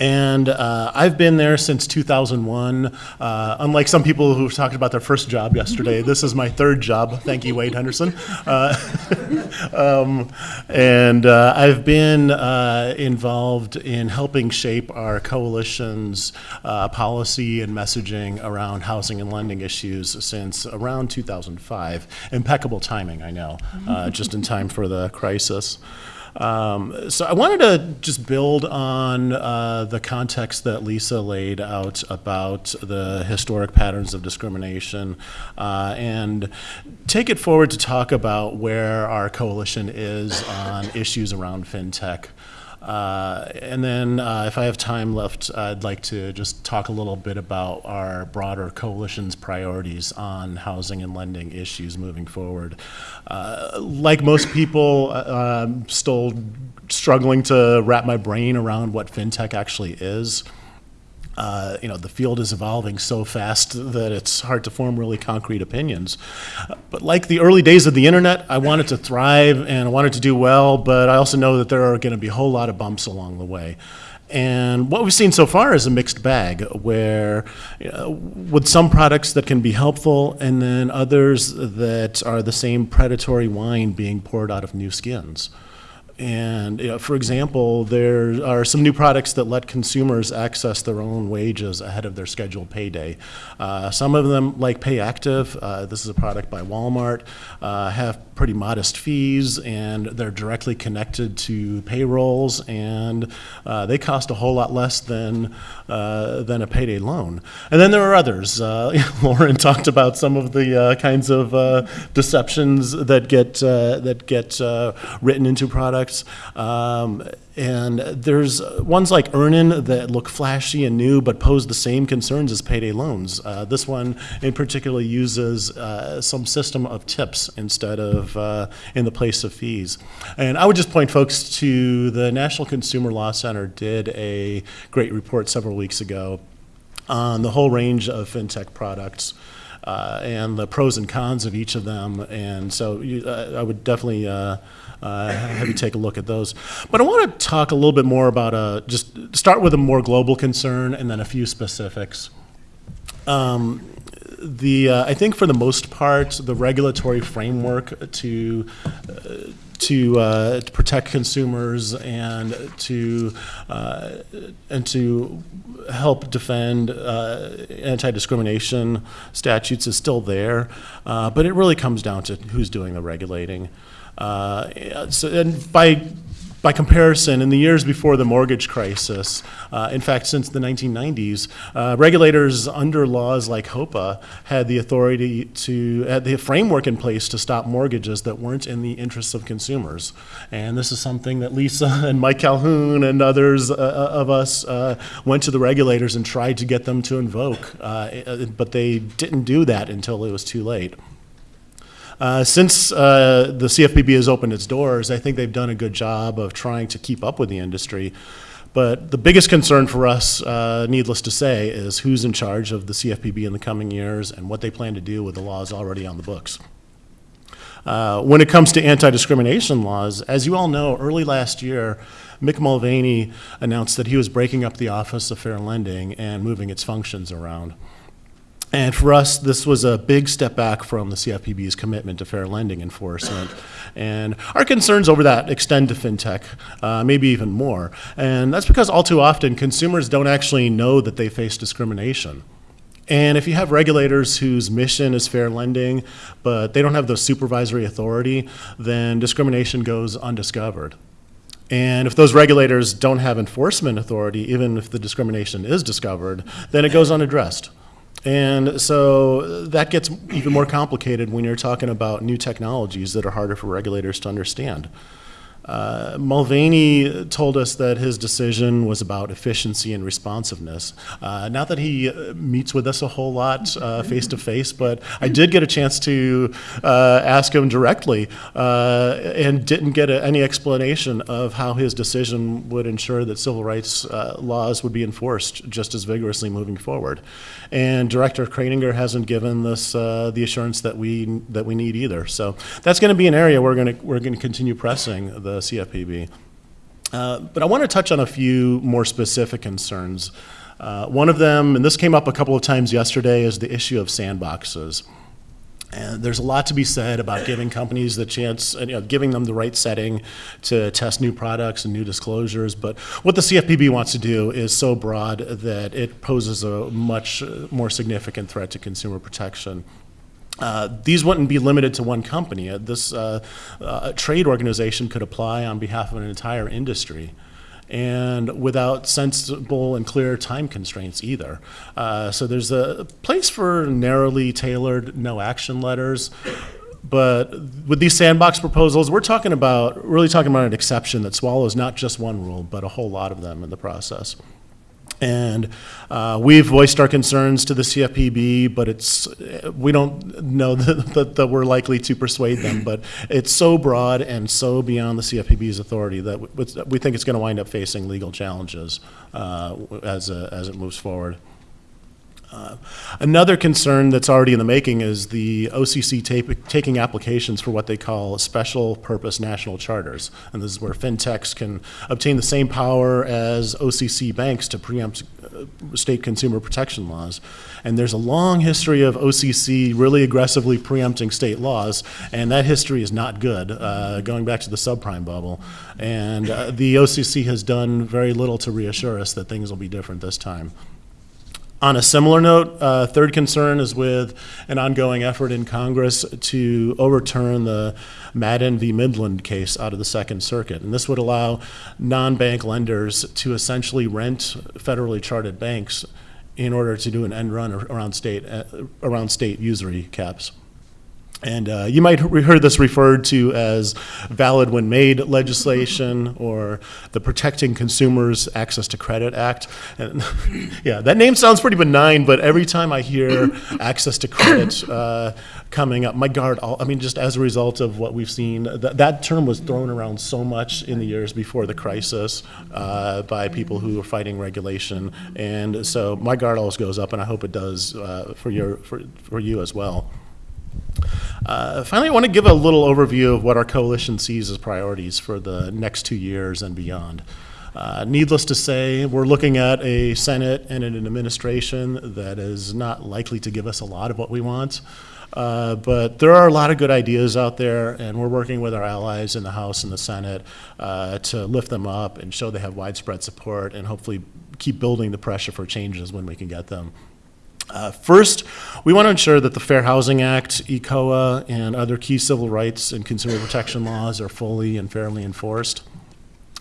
And uh, I've been there since 2001. Uh, unlike some people who talked about their first job yesterday, this is my third job. Thank you, Wade Henderson. Uh, um, and uh, I've been uh, involved in helping shape our coalition's uh, policy and messaging around housing and lending issues since around 2005. Impeccable timing, I know, uh, just in time for the crisis. Um, so I wanted to just build on uh, the context that Lisa laid out about the historic patterns of discrimination uh, and take it forward to talk about where our coalition is on issues around fintech. Uh, and then, uh, if I have time left, I'd like to just talk a little bit about our broader coalition's priorities on housing and lending issues moving forward. Uh, like most people, uh, I'm still struggling to wrap my brain around what fintech actually is. Uh, you know, the field is evolving so fast that it's hard to form really concrete opinions. But like the early days of the internet, I wanted to thrive and I wanted to do well, but I also know that there are going to be a whole lot of bumps along the way. And what we've seen so far is a mixed bag, where uh, with some products that can be helpful, and then others that are the same predatory wine being poured out of new skins. And, you know, for example, there are some new products that let consumers access their own wages ahead of their scheduled payday. Uh, some of them, like PayActiv, uh, this is a product by Walmart, uh, have pretty modest fees, and they're directly connected to payrolls, and uh, they cost a whole lot less than uh, than a payday loan. And then there are others. Uh, Lauren talked about some of the kinds of deceptions that get that get written into products. Um, and there's ones like Earnin that look flashy and new, but pose the same concerns as payday loans. Uh, this one, in particular, uses uh, some system of tips instead of uh, in the place of fees. And I would just point folks to the National Consumer Law Center did a great report several weeks ago on the whole range of fintech products uh, and the pros and cons of each of them. And so you, uh, I would definitely uh, uh, have you take a look at those. But I want to talk a little bit more about a, just start with a more global concern and then a few specifics. Um, the uh, I think for the most part, the regulatory framework to uh, to, uh, to protect consumers and to uh, and to help defend uh, anti-discrimination statutes is still there, uh, but it really comes down to who's doing the regulating. Uh, so, and by by comparison, in the years before the mortgage crisis, uh, in fact, since the 1990s, uh, regulators under laws like HOEPA had the authority to, had the framework in place to stop mortgages that weren't in the interests of consumers. And this is something that Lisa and Mike Calhoun and others uh, of us uh, went to the regulators and tried to get them to invoke, uh, but they didn't do that until it was too late. Uh, since uh, the CFPB has opened its doors, I think they've done a good job of trying to keep up with the industry. But the biggest concern for us, uh, needless to say, is who's in charge of the CFPB in the coming years and what they plan to do with the laws already on the books. Uh, when it comes to anti-discrimination laws, as you all know, early last year, Mick Mulvaney announced that he was breaking up the Office of Fair Lending and moving its functions around. And for us, this was a big step back from the CFPB's commitment to fair lending enforcement. And our concerns over that extend to fintech, uh, maybe even more. And that's because all too often consumers don't actually know that they face discrimination. And if you have regulators whose mission is fair lending, but they don't have the supervisory authority, then discrimination goes undiscovered. And if those regulators don't have enforcement authority, even if the discrimination is discovered, then it goes unaddressed. And so that gets even more complicated when you're talking about new technologies that are harder for regulators to understand. Uh, Mulvaney told us that his decision was about efficiency and responsiveness. Uh, not that he uh, meets with us a whole lot face to face, but I did get a chance to uh, ask him directly uh, and didn't get a, any explanation of how his decision would ensure that civil rights laws would be enforced just as vigorously moving forward. And Director Kraninger hasn't given us the assurance that we that we need either. So that's going to be an area we're going to we're going to continue pressing the CFPB. Uh, but I want to touch on a few more specific concerns. Uh, one of them, and this came up a couple of times yesterday, is the issue of sandboxes. And there's a lot to be said about giving companies the chance, you know, giving them the right setting to test new products and new disclosures. But what the CFPB wants to do is so broad that it poses a much more significant threat to consumer protection. Uh, these wouldn't be limited to one company. Uh, this uh, uh, trade organization could apply on behalf of an entire industry and without sensible and clear time constraints either. Uh, so there's a place for narrowly tailored no action letters. But with these sandbox proposals, we're talking about, really talking about an exception that swallows not just one rule, but a whole lot of them in the process. And uh, we've voiced our concerns to the CFPB, but it's we don't know that, that, that, we're likely to persuade them. But it's so broad and so beyond the CFPB's authority that we, think it's going to wind up facing legal challenges uh, as, a, as it moves forward. Uh, Another concern that's already in the making is the OCC ta- taking applications for what they call special purpose national charters. And this is where fintechs can obtain the same power as OCC banks to preempt uh, state consumer protection laws. And there's a long history of OCC really aggressively preempting state laws, and that history is not good, uh, going back to the subprime bubble. And uh, the OCC has done very little to reassure us that things will be different this time. On a similar note, uh, third concern is with an ongoing effort in Congress to overturn the Madden v. Midland case out of the Second Circuit. And this would allow non-bank lenders to essentially rent federally chartered banks in order to do an end run around state, uh, around state usury caps. And uh, you might have heard this referred to as valid when made legislation or the Protecting Consumers Access to Credit Act. And yeah, that name sounds pretty benign, but every time I hear access to credit uh, coming up, my guard, all, I mean, just as a result of what we've seen, that, that term was thrown around so much in the years before the crisis uh, by people who were fighting regulation. And so my guard always goes up, and I hope it does uh, for, your, for, for you as well. Uh, Finally, I want to give a little overview of what our coalition sees as priorities for the next two years and beyond. Uh, Needless to say, we're looking at a Senate and an administration that is not likely to give us a lot of what we want. Uh, But there are a lot of good ideas out there, and we're working with our allies in the House and the Senate uh, to lift them up and show they have widespread support, and hopefully keep building the pressure for changes when we can get them. Uh, First, we want to ensure that the Fair Housing Act, ECOA, and other key civil rights and consumer protection laws are fully and fairly enforced.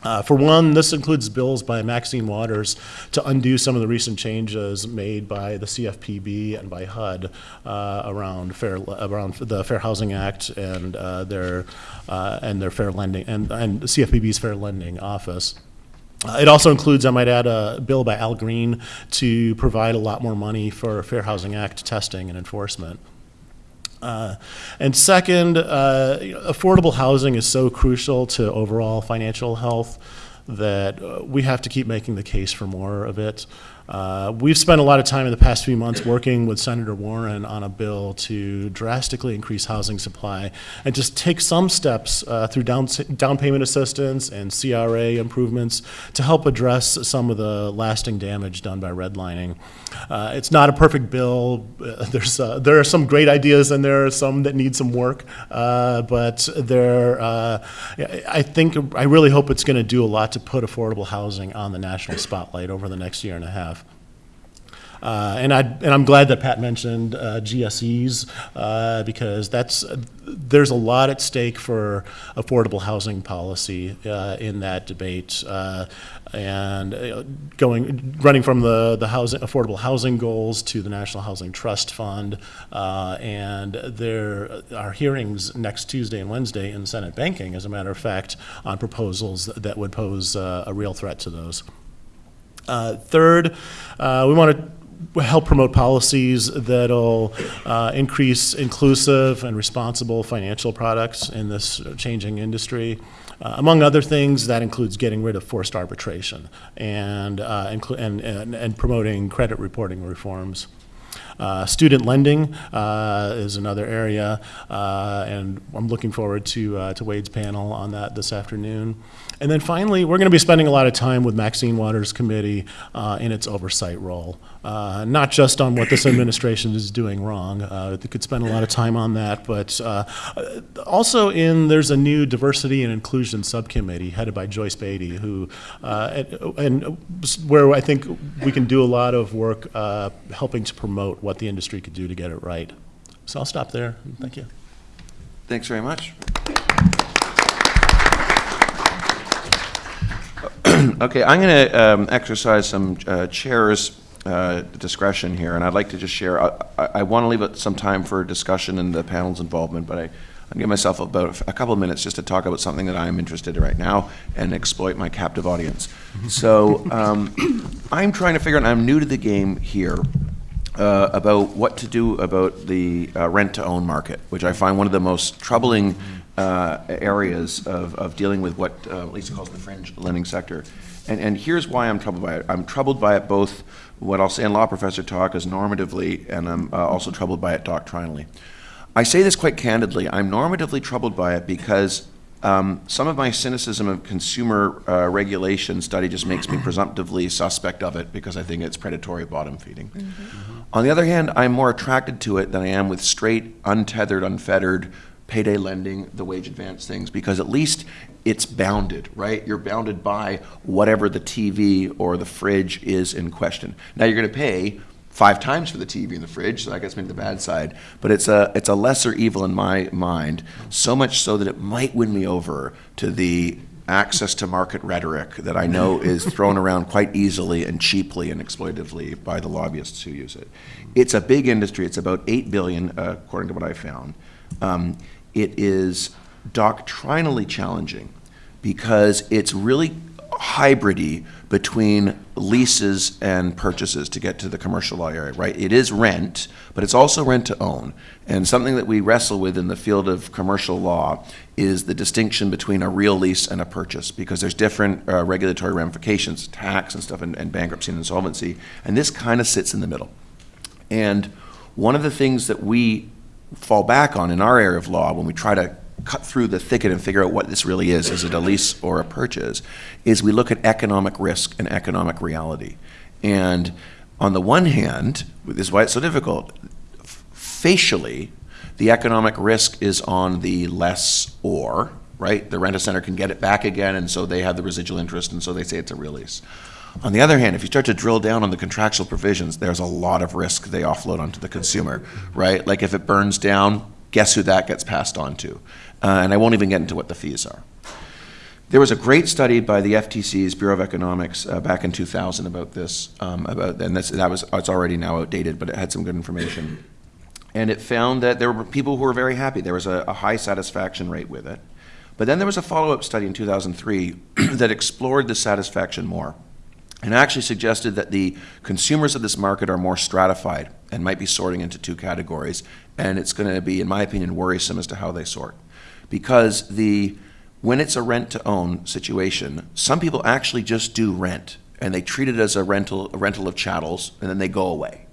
Uh, For one, this includes bills by Maxine Waters to undo some of the recent changes made by the CFPB and by HUD uh, around fair, around the Fair Housing Act and uh, their, uh, and their fair lending, and, and CFPB's Fair Lending Office. Uh, It also includes, I might add, a bill by Al Green to provide a lot more money for Fair Housing Act testing and enforcement. Uh, And second, uh, affordable housing is so crucial to overall financial health that we have to keep making the case for more of it. Uh, We've spent a lot of time in the past few months working with Senator Warren on a bill to drastically increase housing supply and just take some steps uh, through down, down payment assistance and CRA improvements to help address some of the lasting damage done by redlining. Uh, It's not a perfect bill. Uh, There's, uh, there are some great ideas and there are some that need some work. Uh, But there, I think, I really hope it's going to do a lot to put affordable housing on the national spotlight over the next year and a half. Uh, And I, and I'm glad that Pat mentioned uh, GSEs, uh, because that's, there's a lot at stake for affordable housing policy uh, in that debate. Uh, And uh, going, running from the, the housing, affordable housing goals to the National Housing Trust Fund. And there are hearings next Tuesday and Wednesday in Senate Banking, as a matter of fact, on proposals that would pose a real threat to those. Third, we want to help promote policies that'll uh, increase inclusive and responsible financial products in this changing industry. Uh, Among other things, that includes getting rid of forced arbitration and, uh, and, and and promoting credit reporting reforms. Uh, Student lending uh, is another area, uh, and I'm looking forward to, to Wade's panel on that this afternoon. And then finally, we're going to be spending a lot of time with Maxine Waters Committee in its oversight role, Uh, not just on what this administration is doing wrong. Uh, They could spend a lot of time on that, but uh, also in, there's a new diversity and inclusion subcommittee headed by Joyce Beatty, who, and and where I think we can do a lot of work helping to promote what the industry could do to get it right. So I'll stop there. Thank you. Thanks very much. Okay, I'm going to exercise some uh, chair's uh, discretion here, and I'd like to just share, I want to leave some time for discussion and the panel's involvement, but I, I'll give myself about a couple of minutes just to talk about something that I'm interested in right now and exploit my captive audience. So um, I'm trying to figure out, I'm new to the game here, uh, about what to do about the uh, rent-to-own market, which I find one of the most troubling uh, areas of, of dealing with what uh, Lisa calls the fringe lending sector. And, and here's why I'm troubled by it. I'm troubled by it both, what I'll say in law professor talk is normatively, and I'm uh, also troubled by it doctrinally. I say this quite candidly. I'm normatively troubled by it because um, some of my cynicism of consumer uh, regulation study just makes me presumptively suspect of it because I think it's predatory bottom feeding. On the other hand, I'm more attracted to it than I am with straight, untethered, unfettered payday lending, the wage advance things, because at least it's bounded, right? You're bounded by whatever the TV or the fridge is in question. Now you're going to pay five times for the TV and the fridge, so I guess maybe the bad side. But it's a it's a lesser evil in my mind, so much so that it might win me over to the access to market rhetoric that I know is thrown around quite easily and cheaply and exploitatively by the lobbyists who use it. It's a big industry. It's about eight billion, uh, according to what I found. Um, it is doctrinally challenging because it's really hybridy between leases and purchases to get to the commercial law area, right? It is rent, but it's also rent to own. And something that we wrestle with in the field of commercial law is the distinction between a real lease and a purchase, because there's different uh, regulatory ramifications, tax and stuff, and, and bankruptcy and insolvency. And this kind of sits in the middle. And one of the things that we fall back on in our area of law when we try to cut through the thicket and figure out what this really is, is it a lease or a purchase, is we look at economic risk and economic reality. And on the one hand, this is why it's so difficult, facially, the economic risk is on the lessor, right? The rent-a-center can get it back again, and so they have the residual interest, and so they say it's a real lease. On the other hand, if you start to drill down on the contractual provisions, there's a lot of risk they offload onto the consumer, right? Like if it burns down, guess who that gets passed on to? Uh, and I won't even get into what the fees are. There was a great study by the FTC's Bureau of Economics uh, back in 2000 about this, um, about, and that was, it's already now outdated, but it had some good information. And it found that there were people who were very happy. There was a, a high satisfaction rate with it. But then there was a follow-up study in 2003 that explored the satisfaction more and actually suggested that the consumers of this market are more stratified and might be sorting into two categories. And it's going to be, in my opinion, worrisome as to how they sort. Because the, when it's a rent to own situation, some people actually just do rent and they treat it as a rental, a rental of chattels and then they go away.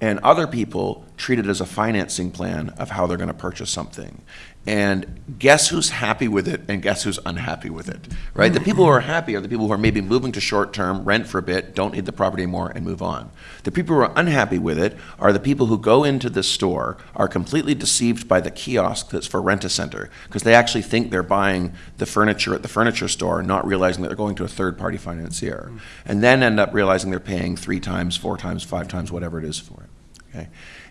And other people treat it as a financing plan of how they're going to purchase something. And guess who's happy with it and guess who's unhappy with it, right? The people who are happy are the people who are maybe moving to short term, rent for a bit, don't need the property anymore, and move on. The people who are unhappy with it are the people who go into the store, are completely deceived by the kiosk that's for rent a center, because they actually think they're buying the furniture at the furniture store, not realizing that they're going to a third party financier. And then end up realizing they're paying three times, four times, five times, whatever it is for it. Okay?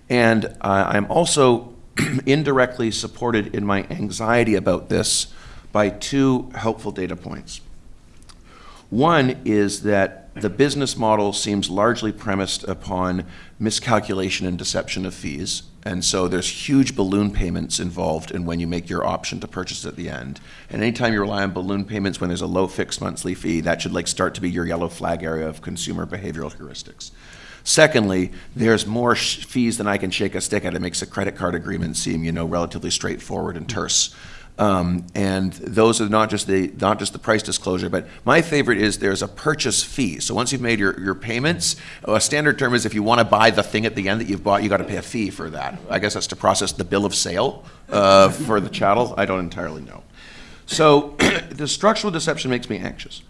And uh, I'm also indirectly supported in my anxiety about this by two helpful data points. One is that the business model seems largely premised upon miscalculation and deception of fees. And so there's huge balloon payments involved in when you make your option to purchase at the end. And anytime you rely on balloon payments when there's a low fixed monthly fee, that should like start to be your yellow flag area of consumer behavioral heuristics. Secondly, there's more fees than I can shake a stick at. It makes a credit card agreement seem, you know, relatively straightforward and terse. Um, and those are not just the not just the price disclosure, but my favorite is there's a purchase fee. So once you've made your, your payments, a standard term is if you want to buy the thing at the end that you've bought, you got to pay a fee for that. I guess that's to process the bill of sale uh, for the chattel. I don't entirely know. So the structural deception makes me anxious.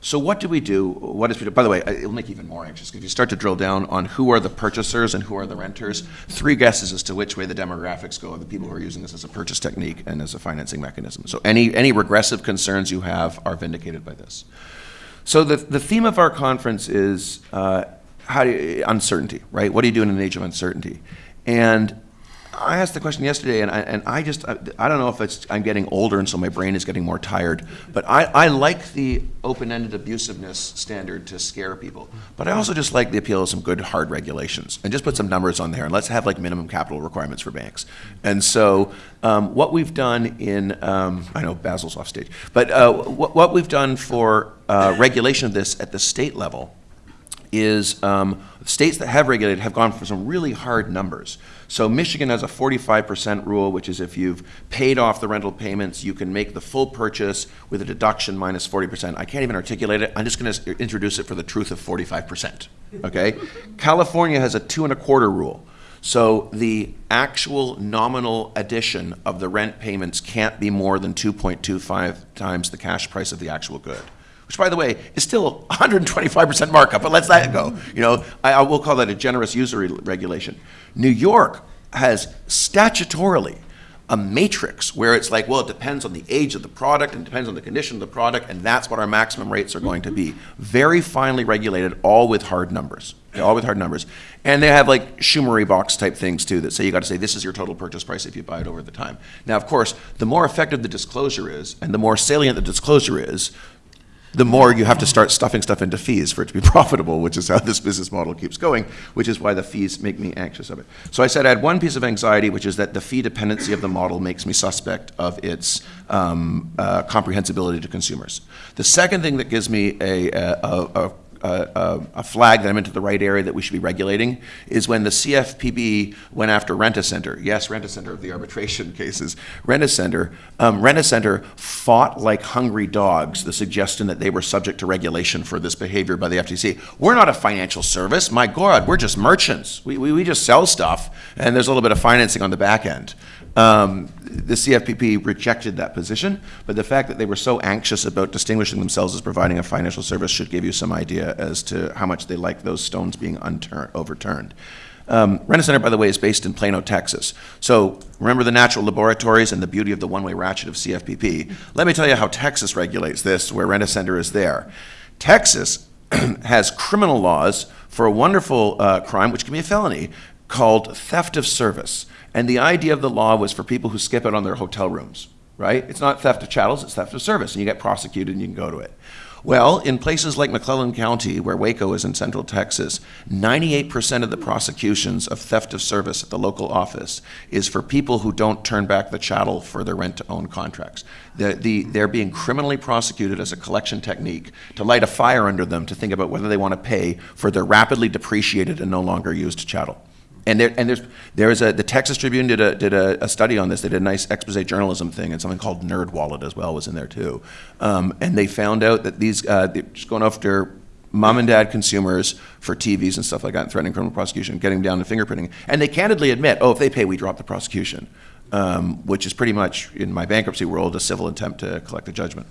So what do we do? What is we do? By the way, it'll make you even more anxious if you start to drill down on who are the purchasers and who are the renters. Three guesses as to which way the demographics go of the people who are using this as a purchase technique and as a financing mechanism. So any any regressive concerns you have are vindicated by this. So the the theme of our conference is uh, how do you, uncertainty, right? What do you do in an age of uncertainty? And I asked the question yesterday, and I, and I just, I, I don't know if it's, I'm getting older and so my brain is getting more tired, but I, I like the open-ended abusiveness standard to scare people. But I also just like the appeal of some good hard regulations and just put some numbers on there and let's have like minimum capital requirements for banks. And so um, what we've done in, um, I know Basil's off stage, but uh, what, what we've done for uh, regulation of this at the state level is um, states that have regulated have gone for some really hard numbers. So Michigan has a 45% rule, which is if you've paid off the rental payments, you can make the full purchase with a deduction minus 40%. I can't even articulate it. I'm just going to introduce it for the truth of 45%. Okay? California has a two and a quarter rule. So the actual nominal addition of the rent payments can't be more than 2.25 times the cash price of the actual good. Which, by the way, is still 125% markup, but let's let it go. You know, I, I will call that a generous usury regulation. New York has statutorily a matrix where it's like, well, it depends on the age of the product and depends on the condition of the product, and that's what our maximum rates are going to be. Very finely regulated, all with hard numbers. All with hard numbers. And they have like Schumery box type things too that say you got to say this is your total purchase price if you buy it over the time. Now, of course, the more effective the disclosure is and the more salient the disclosure is, the more you have to start stuffing stuff into fees for it to be profitable, which is how this business model keeps going, which is why the fees make me anxious of it. So I said I had one piece of anxiety, which is that the fee dependency of the model makes me suspect of its um, uh, comprehensibility to consumers. The second thing that gives me a, a, a, a, a flag that I'm into the right area that we should be regulating is when the CFPB went after Rent-A-Center. Yes, Rent-A-Center of the arbitration cases. Rent-A-Center, um, Rent-A-Center fought like hungry dogs the suggestion that they were subject to regulation for this behavior by the FTC. We're not a financial service. My God, we're just merchants. We, we, we just sell stuff, and there's a little bit of financing on the back end. Um, the CFPB rejected that position, but the fact that they were so anxious about distinguishing themselves as providing a financial service should give you some idea as to how much they like those stones being overturned. Um, Rent-A-Center, by the way, is based in Plano, Texas. So remember the natural laboratories and the beauty of the one-way ratchet of CFPP. Let me tell you how Texas regulates this, where Rent-A-Center is there. Texas has criminal laws for a wonderful uh, crime, which can be a felony, called theft of service. And the idea of the law was for people who skip out on their hotel rooms, right? It's not theft of chattels, it's theft of service, and you get prosecuted and you can go to it. Well, in places like McLennan County, where Waco is in central Texas, 98% of the prosecutions of theft of service at the local office is for people who don't turn back the chattel for their rent to own contracts. The, they're being criminally prosecuted as a collection technique to light a fire under them to think about whether they want to pay for their rapidly depreciated and no longer used chattel. And there, and there's, there's a, the Texas Tribune did a, did a, a study on this. They did a nice expose journalism thing, and something called NerdWallet as well was in there too. Um, and they found out that these, uh, just going after mom and dad consumers for TVs and stuff like that, and threatening criminal prosecution, getting down to fingerprinting. And they candidly admit, oh, if they pay, we drop the prosecution, um, which is pretty much, in my bankruptcy world, a civil attempt to collect a judgment.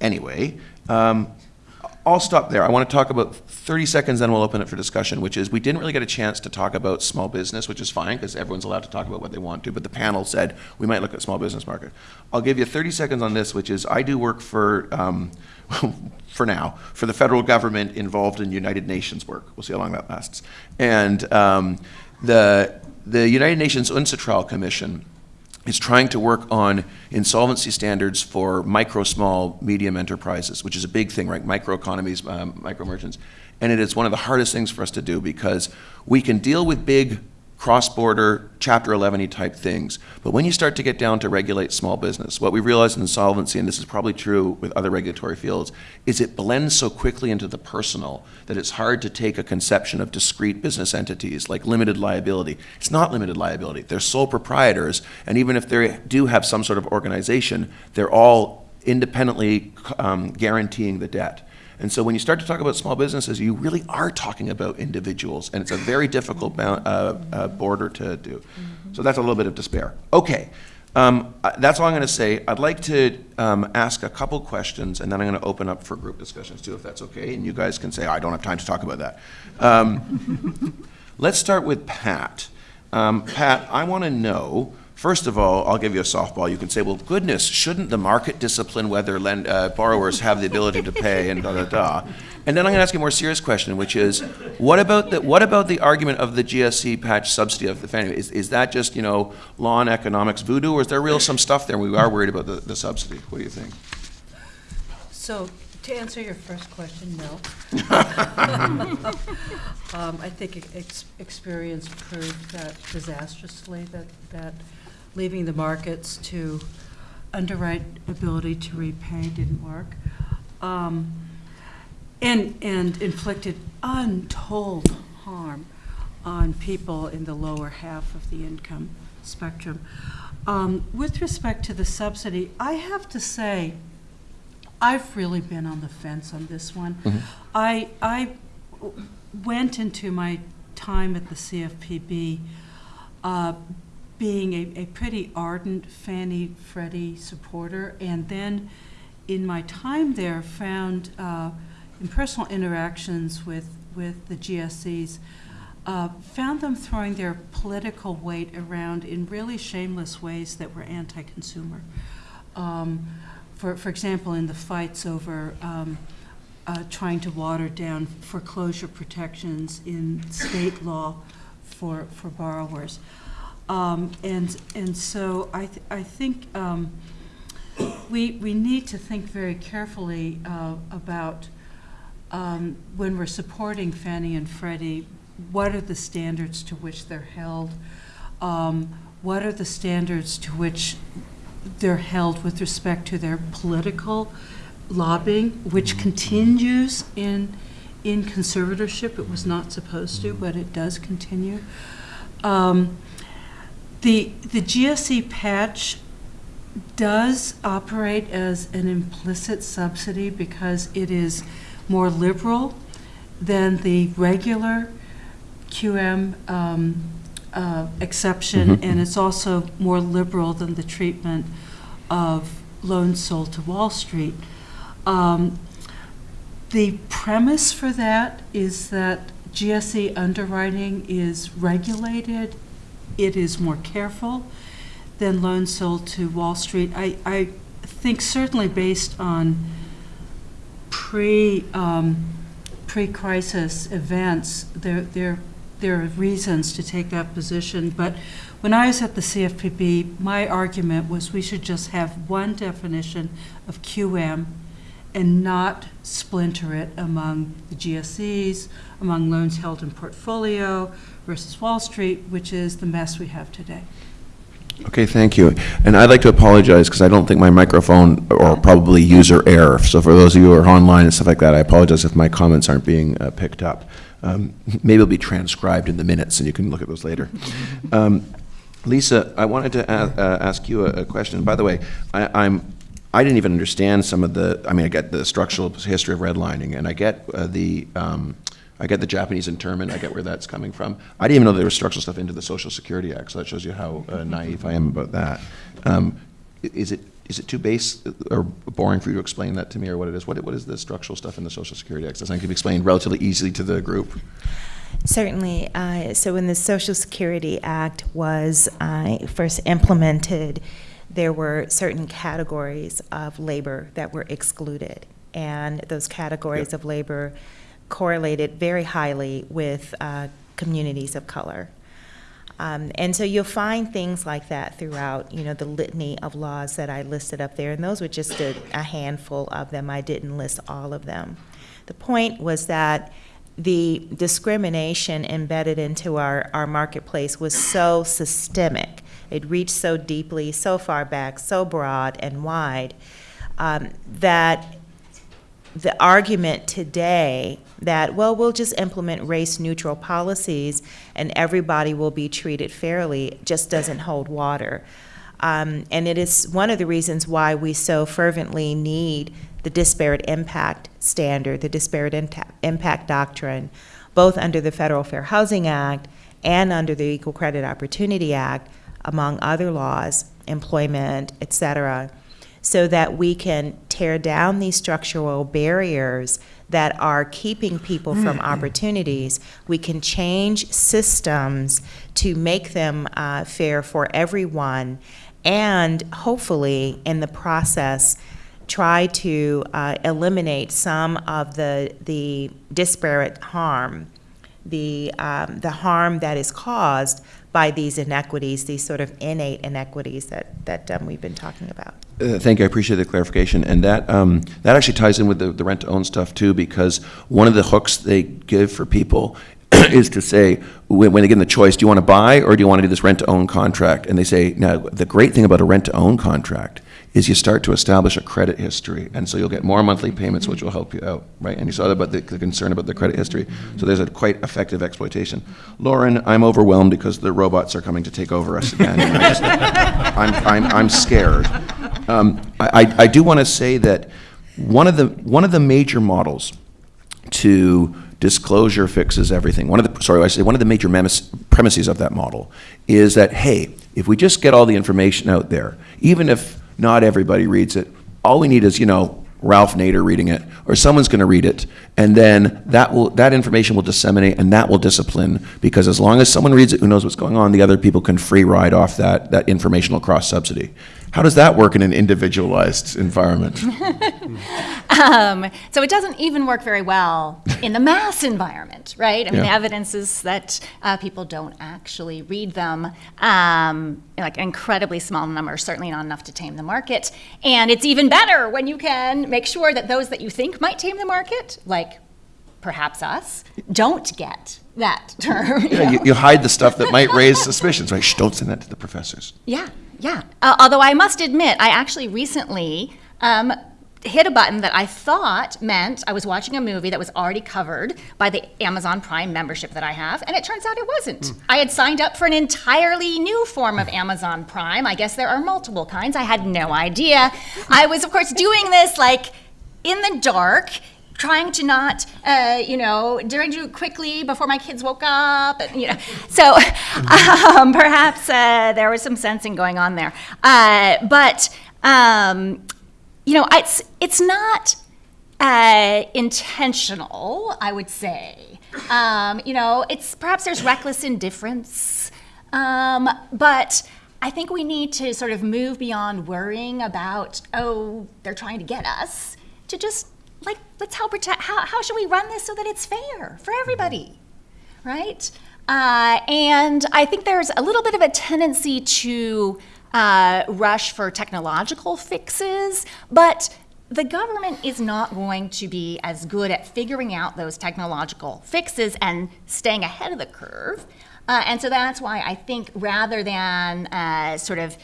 Anyway, um, I'll stop there. I want to talk about 30 seconds, then we'll open it for discussion, which is we didn't really get a chance to talk about small business, which is fine because everyone's allowed to talk about what they want to, but the panel said we might look at small business market. I'll give you 30 seconds on this, which is I do work for, um, for now, for the federal government involved in United Nations work. We'll see how long that lasts. And um, the, the United Nations UNCITRAL Commission is trying to work on insolvency standards for micro, small, medium enterprises, which is a big thing, right? Microeconomies, um, micro merchants. And it is one of the hardest things for us to do because we can deal with big cross-border chapter 11 type things. But when you start to get down to regulate small business what we realize in insolvency and this is probably true with other regulatory fields is it blends so quickly into the personal that it's hard to take a conception of discrete business entities like limited liability. It's not limited liability. They're sole proprietors and even if they do have some sort of organization they're all independently um, guaranteeing the debt and so when you start to talk about small businesses, you really are talking about individuals, and it's a very difficult uh, uh, border to do. So that's a little bit of despair. Okay, um, that's all I'm going to say. I'd like to um, ask a couple questions, and then I'm going to open up for group discussions too, if that's okay. And you guys can say, I don't have time to talk about that. Um, let's start with Pat. Um, Pat, I want to know. First of all, I'll give you a softball. You can say, well, goodness, shouldn't the market discipline whether lend, uh, borrowers have the ability to pay and da da da? And then I'm going to ask you a more serious question, which is, what about the, what about the argument of the GSE patch subsidy of the Fannie? Is, is that just, you know, law and economics voodoo, or is there real some stuff there? We are worried about the, the subsidy. What do you think? So, to answer your first question, no. Um, I think ex- experience proved that disastrously, that, that leaving the markets to underwrite ability to repay didn't work. Um, and, and inflicted untold harm on people in the lower half of the income spectrum. Um, With respect to the subsidy, I have to say, I've really been on the fence on this one. I I went into my time at the CFPB uh, being a, a pretty ardent Fannie Freddie supporter, and then in my time there found uh, in personal interactions with, with the GSEs, uh, found them throwing their political weight around in really shameless ways that were anti-consumer. Um, for, for example, in the fights over um, uh, trying to water down foreclosure protections in state law for, for borrowers. Um, and, and so I, th- I think um, we, we need to think very carefully uh, about um, when we're supporting Fannie and Freddie, what are the standards to which they're held? Um, What are the standards to which they're held with respect to their political lobbying, which continues in, in conservatorship? It was not supposed to, but it does continue. Um, The, the GSE patch does operate as an implicit subsidy because it is more liberal than the regular QM um, uh, exception, and it's also more liberal than the treatment of loans sold to Wall Street. Um, The premise for that is that GSE underwriting is regulated, it is more careful than loans sold to Wall Street. I, I think certainly based on pre, um, pre-crisis events, there, there, there are reasons to take that position. But when I was at the CFPB, my argument was we should just have one definition of QM and not splinter it among the GSEs, among loans held in portfolio versus Wall Street, which is the mess we have today. Okay, thank you. And I'd like to apologize because I don't think my microphone, or probably user error. So for those of you who are online and stuff like that, I apologize if my comments aren't being uh, picked up. Um, Maybe it'll be transcribed in the minutes and you can look at those later. Um, Lisa, I wanted to uh, ask you a a question. By the way, I- I'm, I didn't even understand some of the, I mean, I get the structural history of redlining, and I get uh, the, um, I get the Japanese internment, I get where that's coming from. I didn't even know there was structural stuff into the Social Security Act, so that shows you how uh, naive I am about that. Um, is it is it too base or boring for you to explain that to me, or what it is? What, what is the structural stuff in the Social Security Act? Does that can be explained relatively easily to the group? Certainly. Uh, so when the Social Security Act was uh, first implemented, there were certain categories of labor that were excluded. And those categories Yep. of labor correlated very highly with uh, communities of color. Um, and so you'll find things like that throughout, you know, the litany of laws that I listed up there. And those were just a, a handful of them. I didn't list all of them. The point was that the discrimination embedded into our, our marketplace was so systemic. It reached so deeply, so far back, so broad and wide, um, that the argument today that, well, we'll just implement race-neutral policies and everybody will be treated fairly just doesn't hold water. Um, and it is one of the reasons why we so fervently need the disparate impact standard, the disparate impact doctrine, both under the Federal Fair Housing Act and under the Equal Credit Opportunity Act, among other laws, employment, et cetera, so that we can tear down these structural barriers that are keeping people from opportunities. We can change systems to make them uh, fair for everyone, and hopefully, in the process, try to uh, eliminate some of the the disparate harm, the um, the harm that is caused by these inequities, these sort of innate inequities that that um, we've been talking about. Uh, Thank you, I appreciate the clarification. And that, um, that actually ties in with the, the rent-to-own stuff too, because one of the hooks they give for people is to say, when, when they give them the choice, do you want to buy or do you want to do this rent-to-own contract? And they say, now, the great thing about a rent-to-own contract is you start to establish a credit history, and so you'll get more monthly payments, which will help you out, right? And you saw that about the, the concern about the credit history. So there's a quite effective exploitation. Lauren, I'm overwhelmed because the robots are coming to take over us again. I just- I'm, I'm, I'm scared. Um, I, I- do want to say that one of the, one of the major models to disclosure fixes everything. One of the, sorry, I say, one of the major premises of that model is that, hey, if we just get all the information out there, even if not everybody reads it, all we need is, you know, Ralph Nader reading it, or someone's going to read it, and then that will, that information will disseminate, and that will discipline, because as long as someone reads it who knows what's going on, the other people can free ride off that, that informational cross-subsidy. How does that work in an individualized environment? Um, so it doesn't even work very well in the mass environment, right? I mean, the evidence is that uh, people don't actually read them. Um, like incredibly small numbers, certainly not enough to tame the market. And it's even better when you can make sure that those that you think might tame the market, like perhaps us, don't get that term. you Yeah, you, you hide the stuff that might raise suspicions, right? Shh, don't send that to the professors. Yeah, yeah. Uh, although I must admit, I actually recently um, hit a button that I thought meant I was watching a movie that was already covered by the Amazon Prime membership that I have, and it turns out it wasn't. I had signed up for an entirely new form of Amazon Prime. I guess there are multiple kinds. I had no idea. I was, of course, doing this like in the dark. Trying to not, uh, you know, to it quickly before my kids woke up, and, you know. So um, perhaps uh, there was some sensing going on there. Uh, but um, you know, it's it's not uh, intentional. I would say. Um, you know, it's perhaps there's reckless indifference, um, but I think we need to sort of move beyond worrying about oh they're trying to get us to just like let's help protect. How how should we run this so that it's fair for everybody? right? Uh, and I think there's a little bit of a tendency to uh, rush for technological fixes, but the government is not going to be as good at figuring out those technological fixes and staying ahead of the curve. Uh, and so that's why I think rather than uh, sort of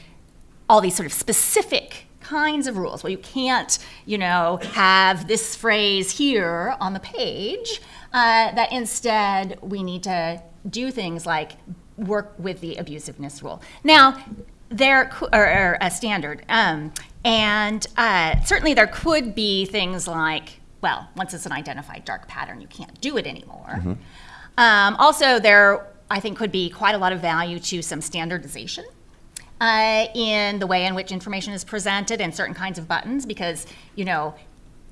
all these sort of specific kinds of rules. Well, you can't, you know, have this phrase here on the page. Uh, that instead we need to do things like work with the abusiveness rule. Now, there or, or a standard, um, and uh, certainly there could be things like, well, once it's an identified dark pattern, you can't do it anymore. Um, also, there I think could be quite a lot of value to some standardization uh, in the way in which information is presented and certain kinds of buttons because you know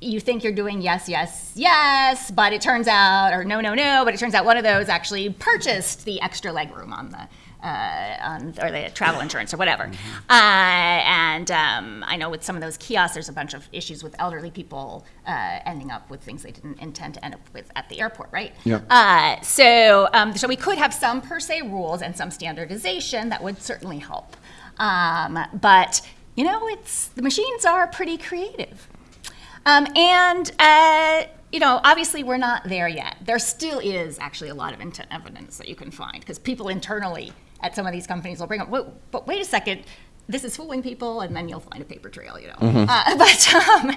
you think you're doing yes yes yes but it turns out or no no no but it turns out one of those actually purchased the extra legroom on the uh, on, or the travel insurance or whatever. Uh, and um, I know with some of those kiosks, there's a bunch of issues with elderly people uh, ending up with things they didn't intend to end up with at the airport, right? Yep. Uh, so, um, so we could have some per se rules and some standardization that would certainly help. Um, but you know, it's the machines are pretty creative, um, and uh, you know, obviously we're not there yet. There still is actually a lot of intent evidence that you can find because people internally at some of these companies will bring up, "Whoa, but wait a second. This is fooling people, and then you'll find a paper trail, you know. Uh, but um,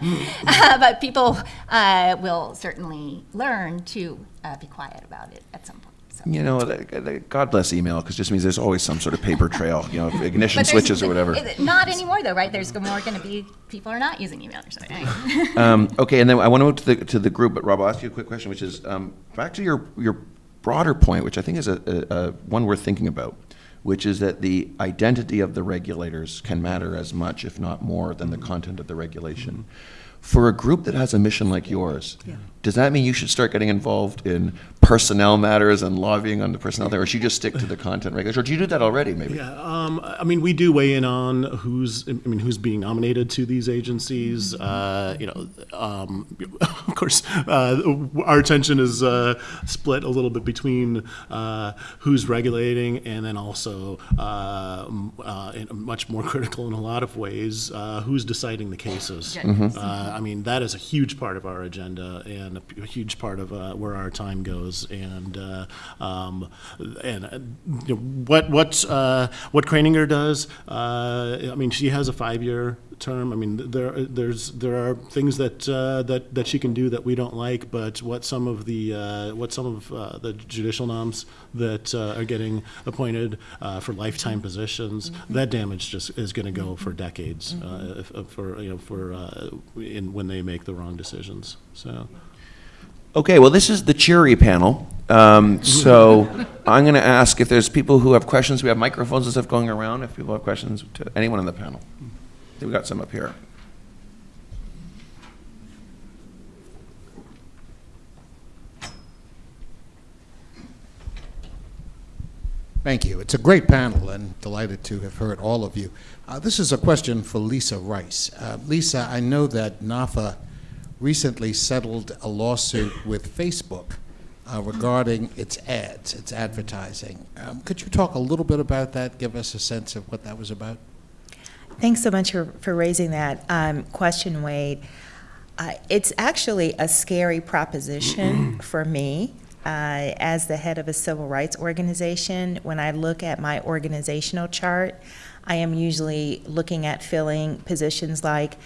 uh, but people uh, will certainly learn to uh, be quiet about it at some point. So. You know, the- the- God bless email, because it just means there's always some sort of paper trail, you know, ignition switches or whatever. Not anymore, though, right? There's more going to be people are not using email or something. Um, okay, and then I want to move to the, to the group, but Rob, I'll ask you a quick question, which is, um, back to your, your broader point, which I think is a, a, a one worth thinking about, which is that the identity of the regulators can matter as much, if not more, than the content of the regulation. Mm-hmm. For a group that has a mission like yours, does that mean you should start getting involved in personnel matters and lobbying on the personnel there, or should you just stick to the content regulation? Or do you do that already, maybe? Yeah, um, I mean, we do weigh in on who's, I mean, who's being nominated to these agencies. Uh, you know, um, of course, uh, our attention is uh, split a little bit between uh, who's regulating and then also uh, uh, much more critical in a lot of ways, uh, who's deciding the cases. Uh, I mean, that is a huge part of our agenda, and a, huge part of uh, where our time goes. And uh, um, and uh, you know, what what uh, what Kraninger does, uh, I mean, she has a five-year term. I mean, there there's there are things that uh, that that she can do that we don't like, but what some of the uh, what some of uh, the judicial noms that uh, are getting appointed uh, for lifetime positions, that damage just is going to go for decades uh, if, if for you know for uh, in when they make the wrong decisions. So. Okay, well, this is the cheery panel. Um, so I'm going to ask if there's people who have questions. We have microphones and stuff going around. If people have questions to anyone on the panel, we've got some up here. Thank you. It's a great panel and delighted to have heard all of you. Uh, this is a question for Lisa Rice. Uh, Lisa, I know that NAFA recently settled a lawsuit with Facebook uh, regarding its ads, its advertising. Um, could you talk a little bit about that? Give us a sense of what that was about? Thanks so much for, for raising that um, question, Wade. Uh, it's actually a scary proposition for me uh, as the head of a civil rights organization. When I look at my organizational chart, I am usually looking at filling positions like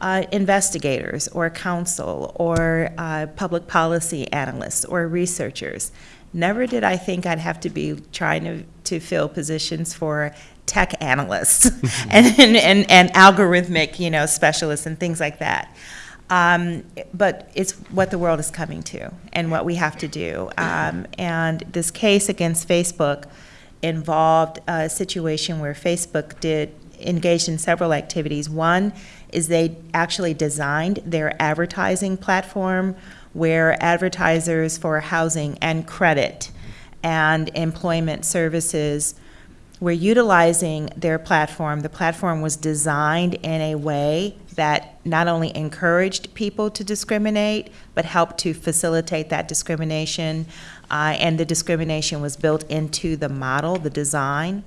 uh, investigators or counsel or uh, public policy analysts or researchers. Never did I think I'd have to be trying to, to fill positions for tech analysts and, and, and, and algorithmic, you know, specialists and things like that. Um, but it's what the world is coming to and what we have to do. Um, and this case against Facebook involved a situation where Facebook did engage in several activities. One is they actually designed their advertising platform where advertisers for housing and credit and employment services were utilizing their platform. The platform was designed in a way that not only encouraged people to discriminate, but helped to facilitate that discrimination. Uh, and the discrimination was built into the model, the design.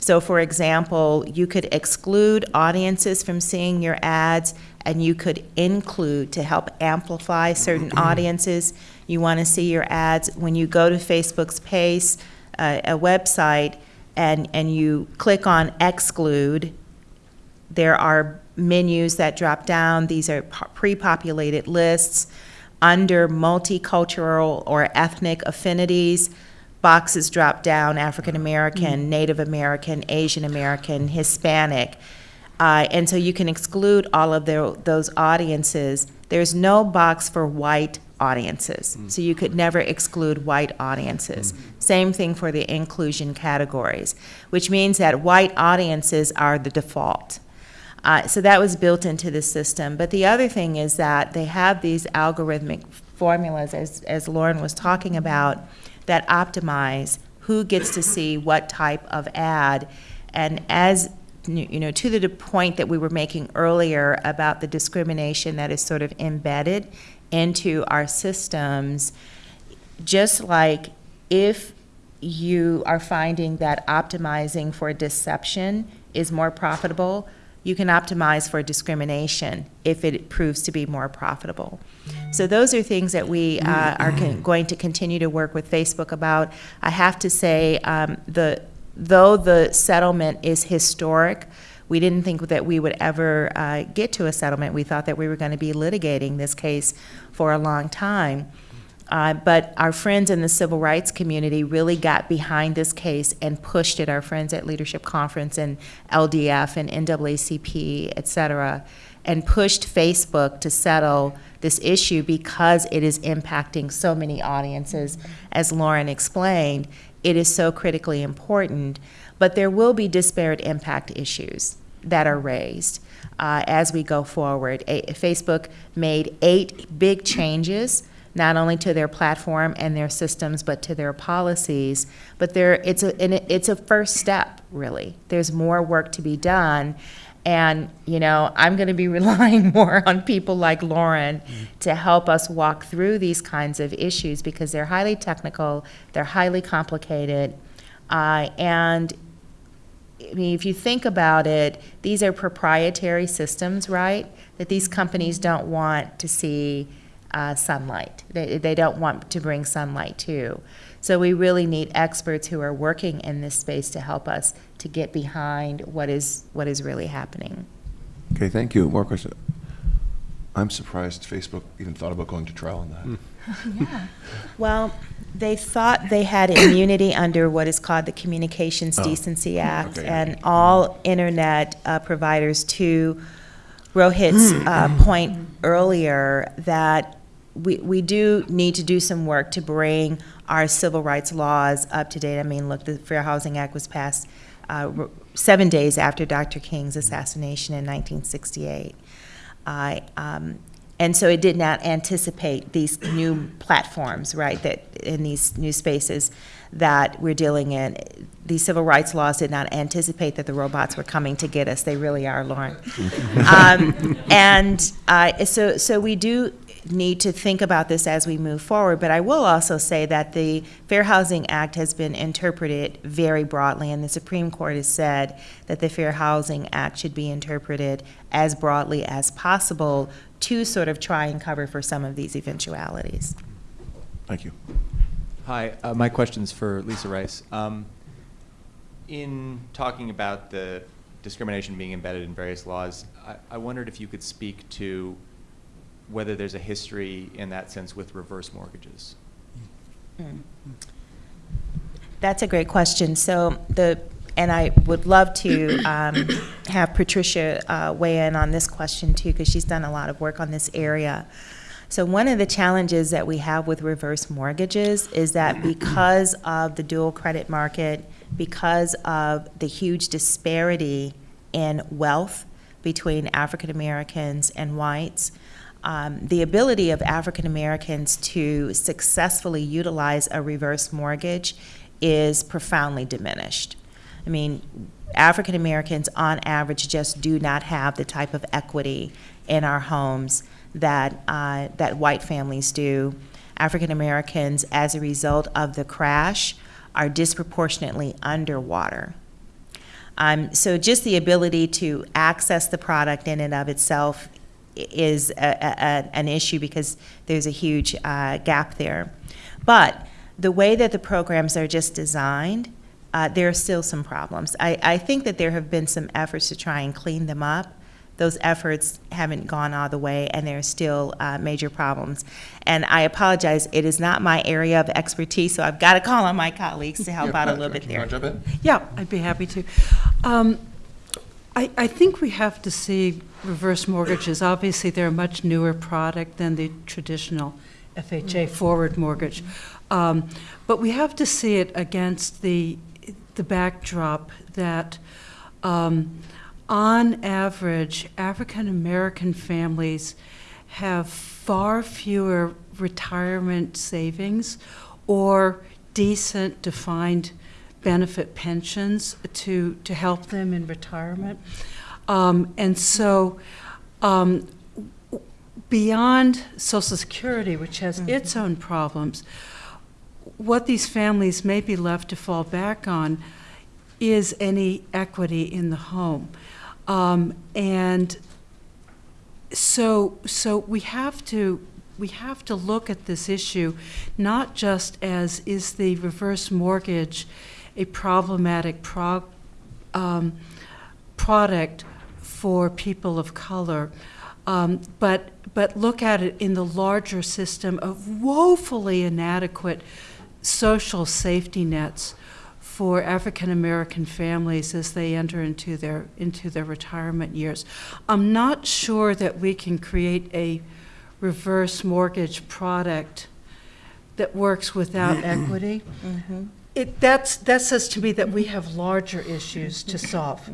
So, for example, you could exclude audiences from seeing your ads, and you could include to help amplify certain audiences. You want to see your ads when you go to Facebook's page, uh, a website, and, and you click on exclude. There are menus that drop down. These are pre-populated lists. Under multicultural or ethnic affinities, boxes drop down, African American, Native American, Asian American, Hispanic. Uh, and so you can exclude all of their, those audiences. There's no box for white audiences, so you could never exclude white audiences. Same thing for the inclusion categories, which means that white audiences are the default. Uh, so that was built into the system. But the other thing is that they have these algorithmic formulas, as, as Lauren was talking about, that optimize who gets to see what type of ad. And as, you know, to the point that we were making earlier about the discrimination that is sort of embedded into our systems, just like if you are finding that optimizing for deception is more profitable, you can optimize for discrimination if it proves to be more profitable. So those are things that we uh, are con- going to continue to work with Facebook about. I have to say, um, the though the settlement is historic, we didn't think that we would ever uh, get to a settlement. We thought that we were going to be litigating this case for a long time. Uh, But our friends in the civil rights community really got behind this case and pushed it, our friends at Leadership Conference and LDF and NAACP, et cetera, and pushed Facebook to settle this issue because it is impacting so many audiences. As Lauren explained, it is so critically important. But there will be disparate impact issues that are raised uh, as we go forward. A- Facebook made eight big changes not only to their platform and their systems, but to their policies. But there, it's a, it's a first step, really. There's more work to be done. And, you know, I'm going to be relying more on people like Lauren to help us walk through these kinds of issues because they're highly technical, they're highly complicated. Uh, and I mean, if you think about it, these are proprietary systems, right? That these companies don't want to see uh, sunlight. They, they don't want to bring sunlight too. So we really need experts who are working in this space to help us to get behind what is, what is really happening. Okay, thank you. More questions? I'm surprised Facebook even thought about going to trial on that. Yeah. Well, they thought they had immunity under what is called the Communications Oh. Decency Act, Okay. and all internet uh, providers, to Rohit's uh, point earlier, that we, we do need to do some work to bring our civil rights laws up to date. I mean, look, the Fair Housing Act was passed uh, seven days after Dr. King's assassination in 1968. I, um, and so it did not anticipate these new platforms, right, that, in these new spaces that we're dealing in. These civil rights laws did not anticipate that the robots were coming to get us. They really are, Lauren. Um, And uh, so, so we do need to think about this as we move forward, but I will also say that the Fair Housing Act has been interpreted very broadly, and the Supreme Court has said that the Fair Housing Act should be interpreted as broadly as possible to sort of try and cover for some of these eventualities. Thank you. Hi, uh, my is for Lisa Rice. Um, in talking about the discrimination being embedded in various laws, I, I wondered if you could speak to whether there's a history in that sense with reverse mortgages. That's a great question. So the, and I would love to um, have Patricia uh, weigh in on this question too, because she's done a lot of work on this area. So one of the challenges that we have with reverse mortgages is that because of the dual credit market, because of the huge disparity in wealth between African Americans and whites, um, the ability of African Americans to successfully utilize a reverse mortgage is profoundly diminished. I mean, African Americans on average just do not have the type of equity in our homes that, uh, that white families do. African Americans, as a result of the crash, are disproportionately underwater. Um, so just the ability to access the product in and of itself is a, a, a- an issue because there's a huge uh, gap there. But the way that the programs are just designed, uh, there are still some problems. I, I think that there have been some efforts to try and clean them up. Those efforts haven't gone all the way, and there are still uh, major problems. And I apologize, it is not my area of expertise, so I've got to call on my colleagues to help out a little bit there. jump in? Yeah, I'd be happy to. Um, I, I think we have to see reverse mortgages, obviously, they're a much newer product than the traditional FHA forward mortgage. Um, But we have to see it against the, the backdrop that, um, on average, African-American families have far fewer retirement savings or decent defined benefit pensions to, to help them in retirement. Um, and so, um, beyond Social Security, which has its own problems, what these families may be left to fall back on is any equity in the home. Um, and so, so we have to, we have to look at this issue not just as is the reverse mortgage a problematic prog, um, product for people of color, um, but, but look at it in the larger system of woefully inadequate social safety nets for African American families as they enter into their, into their retirement years. I'm not sure that we can create a reverse mortgage product that works without equity. It, that's, that says to me that we have larger issues to solve.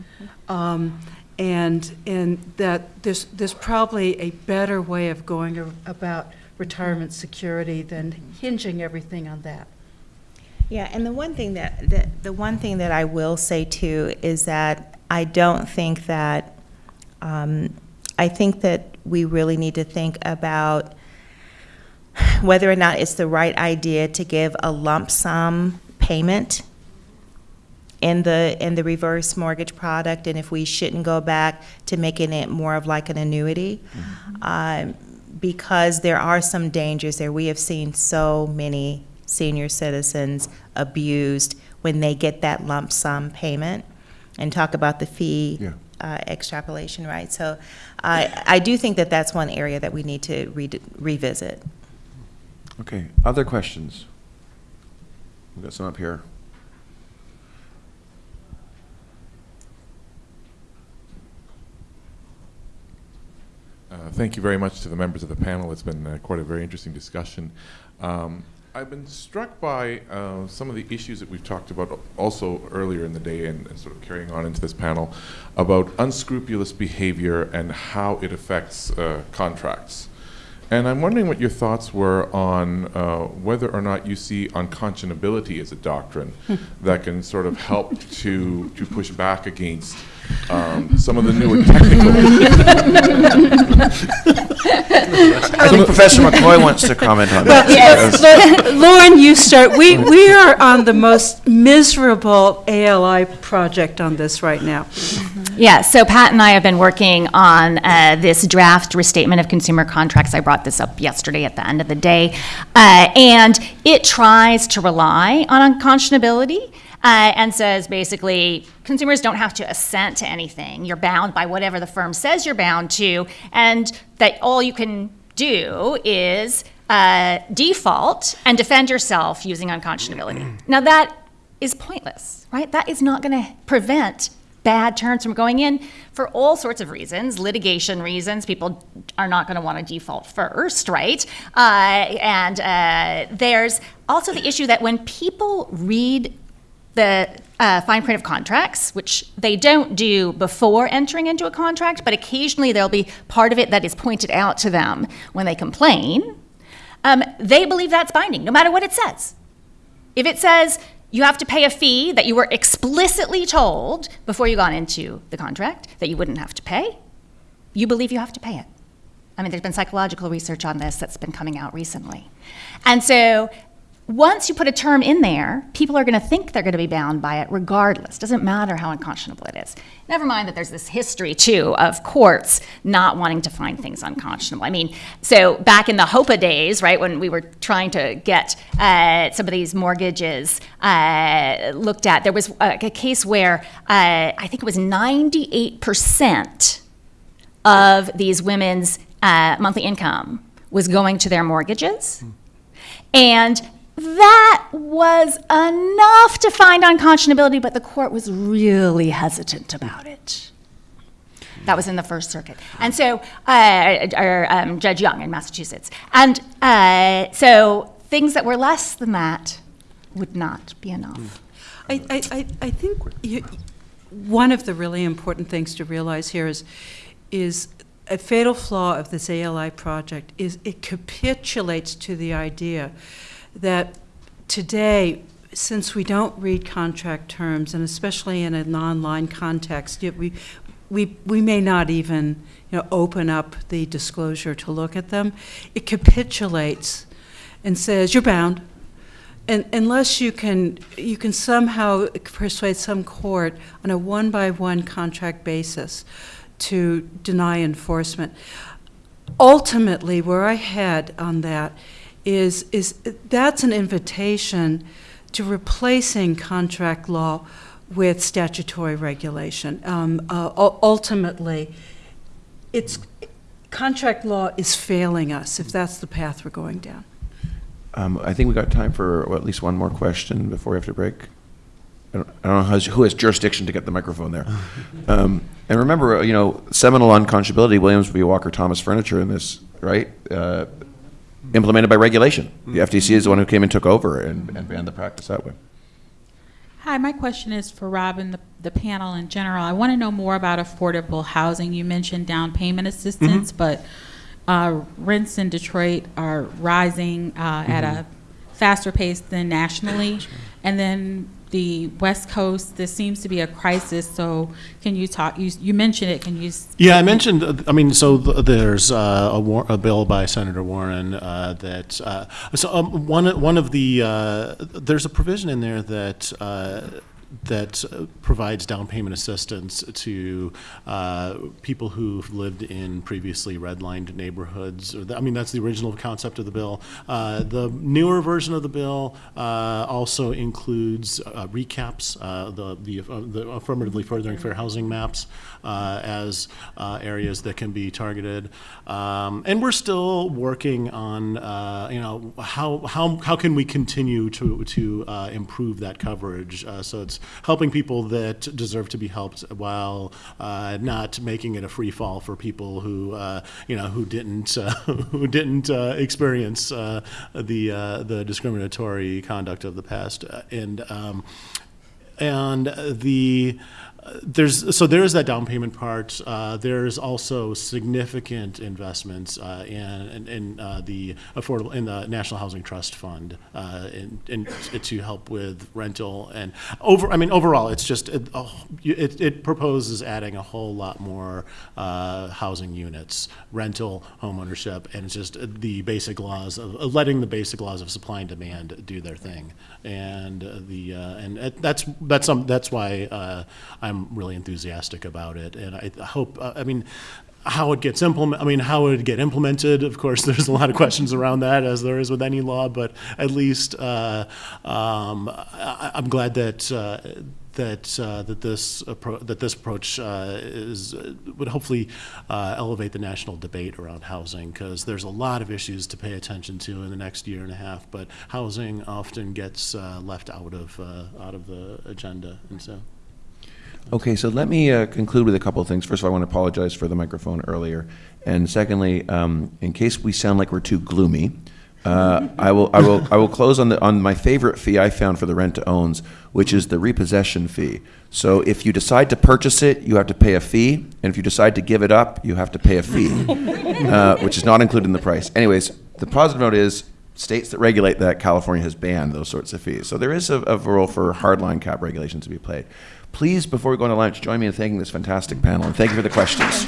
Um, and, and that there's, there's probably a better way of going about retirement security than hinging everything on that. Yeah, and the one thing that, that, the one thing that I will say too is that I don't think that, um, I think that we really need to think about whether or not it's the right idea to give a lump sum payment in the, in the reverse mortgage product, and if we shouldn't go back to making it more of like an annuity. Um, because there are some dangers there. We have seen so many senior citizens abused when they get that lump sum payment and talk about the fee Yeah. uh, extrapolation, right? So I, I do think that that's one area that we need to re- revisit. Okay, other questions? We've got some up here. Uh, Thank you very much to the members of the panel. It's been uh, quite a very interesting discussion. Um, I've been struck by uh, some of the issues that we've talked about also earlier in the day and and sort of carrying on into this panel about unscrupulous behavior and how it affects uh, contracts. And I'm wondering what your thoughts were on uh, whether or not you see unconscionability as a doctrine that can sort of help to, to push back against um, some of the newer technical I think Professor McCoy wants to comment on that. Yes, but Lauren, you start. We, we are on the most miserable ALI project on this right now. Yeah, so Pat and I have been working on uh, this draft restatement of consumer contracts. I brought this up yesterday at the end of the day. Uh, and it tries to rely on unconscionability uh, and says basically consumers don't have to assent to anything. You're bound by whatever the firm says you're bound to, and that all you can do is uh, default and defend yourself using unconscionability. Now, that is pointless, right? That is not going to prevent bad terms from going in for all sorts of reasons, litigation reasons. People are not going to want to default first, right? Uh, and uh, there's also the issue that when people read the uh, fine print of contracts, which they don't do before entering into a contract, but occasionally there'll be part of it that is pointed out to them when they complain. Um, they believe that's binding, no matter what it says. If it says you have to pay a fee that you were explicitly told before you got into the contract that you wouldn't have to pay, you believe you have to pay it. I mean, there's been psychological research on this that's been coming out recently. And so once you put a term in there, people are going to think they're going to be bound by it regardless. Doesn't matter how unconscionable it is. Never mind that there's this history, too, of courts not wanting to find things unconscionable. I mean, so back in the HOEPA days, right, when we were trying to get uh, some of these mortgages uh, looked at, there was a, a case where uh, I think it was 98% of these women's uh, monthly income was going to their mortgages. And that was enough to find unconscionability, but the court was really hesitant about it. That was in the First Circuit. And so, uh, or, um, Judge Young in Massachusetts. And uh, so, things that were less than that would not be enough. I, I, I- think you, one of the really important things to realize here is, is a fatal flaw of this ALI project is it capitulates to the idea that today, since we don't read contract terms, and especially in an non-line context, we, we, we may not even, you know, open up the disclosure to look at them, it capitulates and says, you're bound. And unless you can, you can somehow persuade some court on a one-by-one contract basis to deny enforcement. Ultimately, where I head on that is, is that's an invitation to replacing contract law with statutory regulation. Um, uh, ultimately, it's, contract law is failing us if that's the path we're going down. Um, I think we got time for well, at least one more question before we have to break. I don't, I don't know who has, who has jurisdiction to get the microphone there. Um, and remember, uh, you know, seminal unconscionability, Williams v. Walker Thomas Furniture in this, right? Uh, implemented by regulation. The FTC is the one who came and took over and, and banned the practice that way. Hi, my question is for Rob and the, the panel in general. I want to know more about affordable housing. You mentioned down payment assistance, but uh, rents in Detroit are rising uh, at a faster pace than nationally. And then the West Coast, this seems to be a crisis. So can you talk, you, you mentioned it, can you? Yeah, I mentioned, I mean, so th- there's uh, a war- a bill by Senator Warren uh, that, uh, so um, one one of the, uh, there's a provision in there that uh, that uh, provides down payment assistance to uh, people who've lived in previously redlined neighborhoods. I mean, that's the original concept of the bill. Uh, The newer version of the bill uh, also includes uh, recaps, uh, the the the affirmatively furthering fair housing maps as areas that can be targeted. Um, And we're still working on, you know, how, how, how can we continue to, to improve that coverage? So it's helping people that deserve to be helped while uh, not making it a free fall for people who, uh, you know, who didn't, uh, who didn't uh, experience uh, the, uh, the discriminatory conduct of the past. And, um, and the there's so there is that down payment part. Uh, there's also significant investments uh, in in, in uh, the affordable in the National Housing Trust Fund uh, in, in to help with rental and over. I mean overall, it's just it, oh, it, it proposes adding a whole lot more uh, housing units, rental, homeownership, and it's just the basic laws of of letting the basic laws of supply and demand do their thing. And uh, the uh, and that's that's um, that's why uh, I'm really enthusiastic about it. And I hope I mean how it gets implement. I mean how it get implemented. Of course, there's a lot of questions around that, as there is with any law. But at least uh, um, I, I'm glad that. Uh, that uh, that this that this approach uh, is would hopefully uh, elevate the national debate around housing because there's a lot of issues to pay attention to in the next year and a half, but housing often gets uh, left out of uh, out of the agenda, and so. Okay, so let me uh, conclude with a couple of things. First of all, I want to apologize for the microphone earlier. And secondly, um, in case we sound like we're too gloomy, uh, I will, I will, I will close on the, on my favorite fee I found for the rent-to-owns, which is the repossession fee. So if you decide to purchase it, you have to pay a fee, and if you decide to give it up, you have to pay a fee, uh, which is not included in the price. Anyways, the positive note is, states that regulate that, California has banned those sorts of fees. So there is a, a role for hardline cap regulations to be played. Please, before we go on to lunch, join me in thanking this fantastic panel, and thank you for the questions.